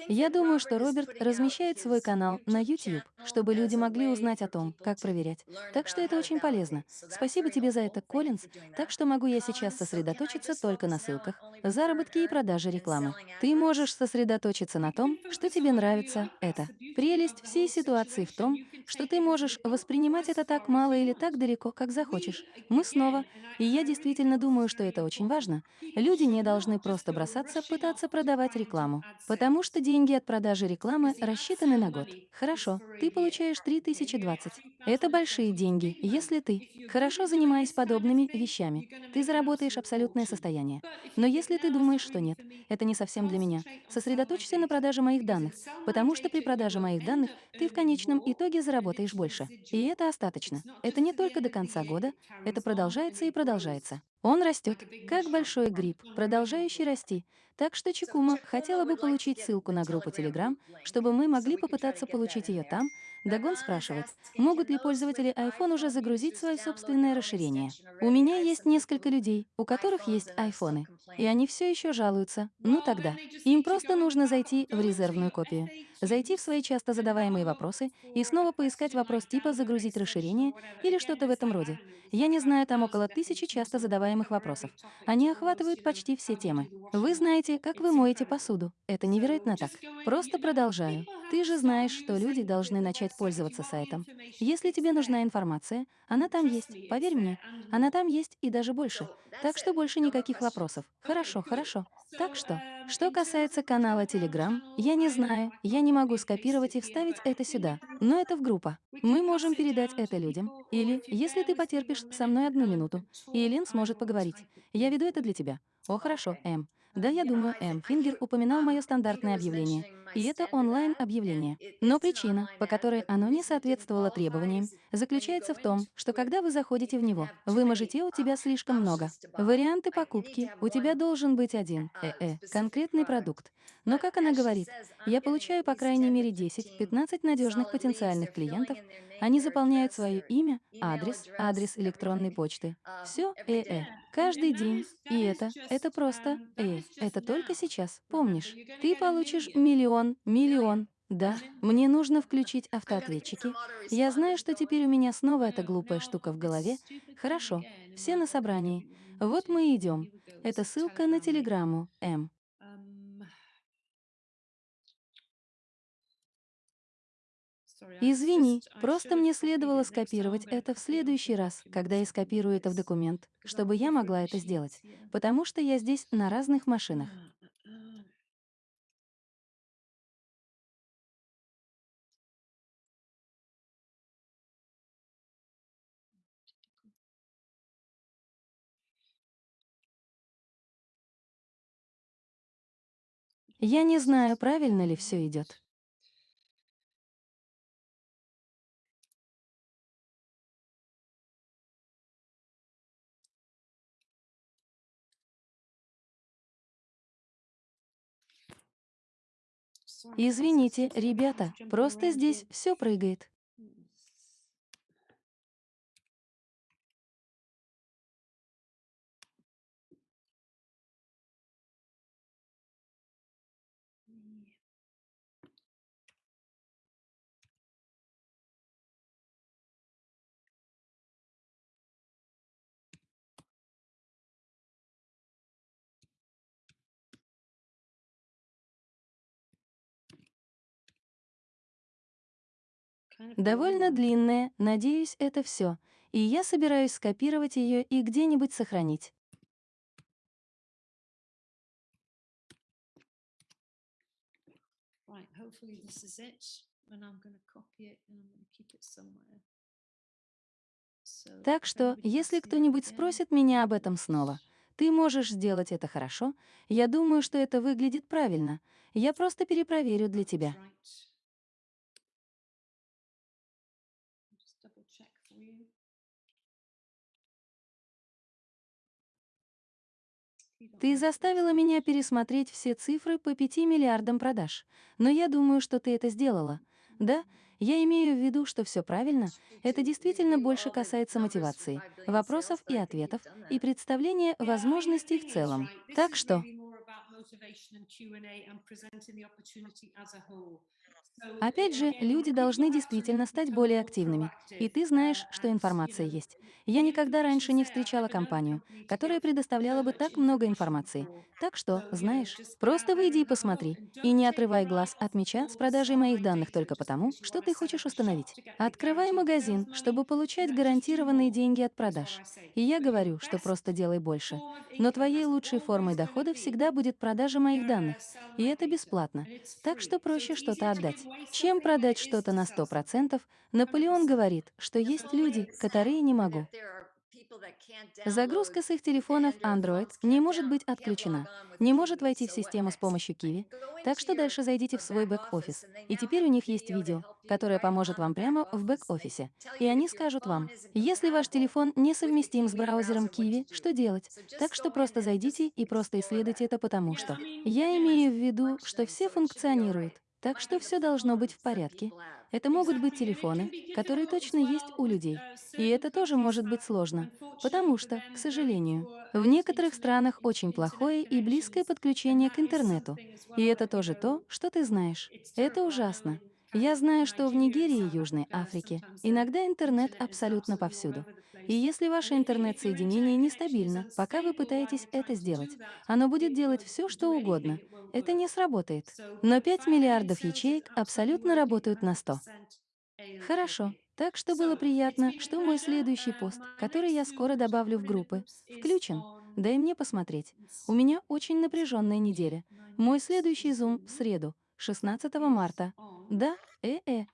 Я думаю, что Роберт размещает свой канал на YouTube, чтобы люди могли узнать о том, как проверять. Так что это очень полезно. Спасибо тебе за это, Коллинз. Так что могу я сейчас сосредоточиться только на ссылках, заработке и продаже рекламы. Ты можешь сосредоточиться на том, что тебе нравится это. Прелесть всей ситуации в том, что ты можешь воспринимать это так мало или так далеко, как захочешь. Мы снова, и я действительно думаю, что это очень важно, люди не должны просто бросаться пытаться продавать рекламу, потому что деньги от продажи рекламы рассчитаны на год. Хорошо, ты получаешь 3020. Это большие деньги, если ты, хорошо занимаясь подобными вещами, ты заработаешь абсолютное состояние. Но если ты думаешь, что нет, это не совсем для меня, сосредоточься на продаже моих данных, потому что при продаже моих данных ты в конечном итоге заработаешь больше. И это остаточно. Это не только до конца года, это продолжается и продолжается. Он растет, как большой гриб, продолжающий расти. Так что Чикума хотела бы получить ссылку на группу Telegram, чтобы мы могли попытаться получить ее там. Дагон спрашивает, могут ли пользователи iPhone уже загрузить свое собственное расширение. У меня есть несколько людей, у которых есть айфоны, и они все еще жалуются. Ну тогда, им просто нужно зайти в резервную копию, зайти в свои часто задаваемые вопросы и снова поискать вопрос типа «загрузить расширение» или что-то в этом роде. Я не знаю, там около тысячи часто задаваемых вопросов. Они охватывают почти все темы. Вы знаете, как вы моете посуду. Это невероятно так. Просто продолжаю. Ты же знаешь, что люди должны начать пользоваться сайтом. Если тебе нужна информация, она там есть, поверь мне. Она там есть и даже больше. Так что больше никаких вопросов. Хорошо, хорошо. Так что, что касается канала Telegram, я не знаю, я не могу скопировать и вставить это сюда, но это в группа. Мы можем передать это людям. Или, если ты потерпишь со мной одну минуту, и Элин сможет поговорить. Я веду это для тебя. О, хорошо, Эм. Да, я думаю, М. Фингер упоминал мое стандартное объявление, и это онлайн-объявление. Но причина, по которой оно не соответствовало требованиям, заключается в том, что когда вы заходите в него, вы можете у тебя слишком много. Варианты покупки, у тебя должен быть один, э-э, конкретный продукт. Но, как она говорит, я получаю по крайней мере 10-15 надежных потенциальных клиентов, они заполняют свое имя, адрес, адрес электронной почты. Все э-э. Каждый день. И это, это просто э. Это только сейчас. Помнишь, ты получишь миллион, миллион. Да, мне нужно включить автоответчики. Я знаю, что теперь у меня снова эта глупая штука в голове. Хорошо, все на собрании. Вот мы и идем. Это ссылка на телеграмму, М. Извини, просто мне следовало скопировать это в следующий раз, когда я скопирую это в документ, чтобы я могла это сделать, потому что я здесь на разных машинах. Я не знаю, правильно ли все идет. Извините, ребята, просто здесь все прыгает. Довольно длинная, надеюсь, это все. И я собираюсь скопировать ее и где-нибудь сохранить. Right, hopefully this is it. And I'm going to copy it and I'm going to keep it somewhere. So Так что, если кто-нибудь спросит меня об этом снова, ты можешь сделать это хорошо. Я думаю, что это выглядит правильно. Я просто перепроверю для тебя. Ты заставила меня пересмотреть все цифры по 5 миллиардам продаж. Но я думаю, что ты это сделала. Да, я имею в виду, что все правильно. Это действительно больше касается мотивации, вопросов и ответов, и представления возможностей в целом. Так что, Опять же, люди должны действительно стать более активными. И ты знаешь, что информация есть. Я никогда раньше не встречала компанию, которая предоставляла бы так много информации. Так что, знаешь, просто выйди и посмотри. И не отрывай глаз от мяча с продажей моих данных только потому, что ты хочешь установить. Открывай магазин, чтобы получать гарантированные деньги от продаж. И я говорю, что просто делай больше. Но твоей лучшей формой дохода всегда будет продажа моих данных. И это бесплатно. Так что проще что-то отдать, чем продать что-то на sell something. 100%. Наполеон 100%. говорит, что есть люди, которые не могу. Загрузка с их телефонов Android не может быть отключена, не может войти в систему с помощью Kiwi. Так что дальше зайдите uh, в свой бэк-офис. И теперь у них есть видео, которое поможет вам прямо в бэк-офисе. И они скажут вам, если ваш телефон with the несовместим с браузером Kiwi, что делать? Так что просто зайдите и просто исследуйте это потому что. Я имею в виду, что все функционирует. Так что все должно быть в порядке. Это могут быть телефоны, которые точно есть у людей. И это тоже может быть сложно, потому что, к сожалению, в некоторых странах очень плохое и близкое подключение к интернету. И это тоже то, что ты знаешь. Это ужасно. Я знаю, что в Нигерии и Южной Африке иногда интернет абсолютно повсюду. И если ваше интернет-соединение нестабильно, пока вы пытаетесь это сделать, оно будет делать все, что угодно. Это не сработает. Но but 5 family миллиардов ячеек абсолютно работают на 100. 100%. Хорошо. Так что было приятно, что мой следующий пост, который я скоро добавлю в группы, включен. Дай мне посмотреть. У меня очень напряженная неделя. Мой следующий зум в среду, 16 is марта. Да, э-э.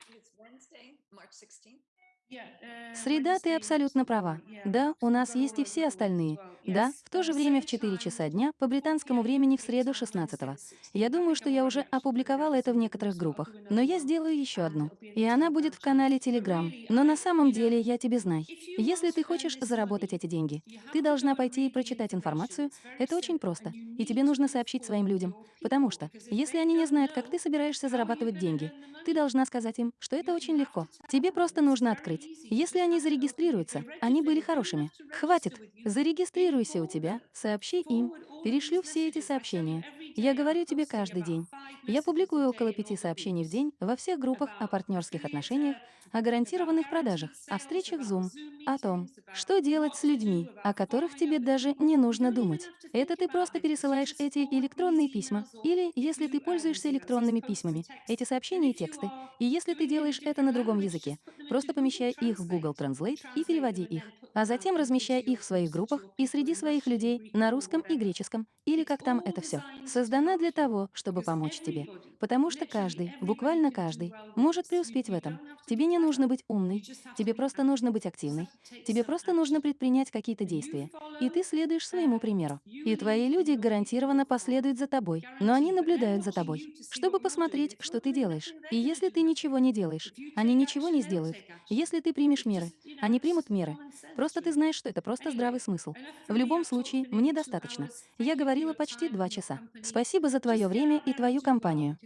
It's Wednesday, March 16th. Yeah, Среда, ты абсолютно права. Да, у нас есть и все остальные. Да, в то же время в same 4 time, часа дня по 4 британскому времени в среду time, 16 Wednesday the Я 16th. I думаю, что я уже опубликовала это в некоторых группах, но я сделаю еще одну. И она будет в канале Telegram. Но на самом деле, я тебе знай. Если ты хочешь заработать эти деньги, ты должна пойти и прочитать информацию. Это очень просто. И тебе нужно сообщить своим людям. Потому что, если они не знают, как ты собираешься зарабатывать деньги, ты должна сказать им, что это очень легко. Тебе просто нужно открыть. You Если они зарегистрируются, они были хорошими. Хватит. Зарегистрируйся у тебя, сообщи им. Перешлю все эти сообщения. Я говорю тебе каждый день. Я публикую около пяти сообщений в день во всех группах о партнерских отношениях, uh, о гарантированных продажах, о встречах Zoom, о том, что делать с людьми, о которых тебе даже не нужно думать. Это ты просто пересылаешь эти электронные письма. Или, если ты uh, пользуешься электронными письмами, эти сообщения и тексты. И если ты делаешь это на другом языке, просто помещай их в Google Translate, и переводи их. А затем размещай их в своих группах и среди своих людей на русском и греческом, или как там это все. Создана для того, чтобы помочь тебе. Потому что каждый, буквально каждый, может преуспеть в этом. Тебе не нужно быть умной, тебе просто нужно быть активной. Тебе просто нужно предпринять какие-то действия. И ты следуешь своему примеру. И твои люди гарантированно последуют за тобой. Но они наблюдают за тобой, чтобы посмотреть, что ты делаешь. И если ты ничего не делаешь, они ничего не сделают. Если ты примешь меры, они примут меры. Просто ты знаешь, что это просто здравый смысл. В любом случае, мне достаточно. Я говорила почти два часа. Спасибо за твое время и твою компанию.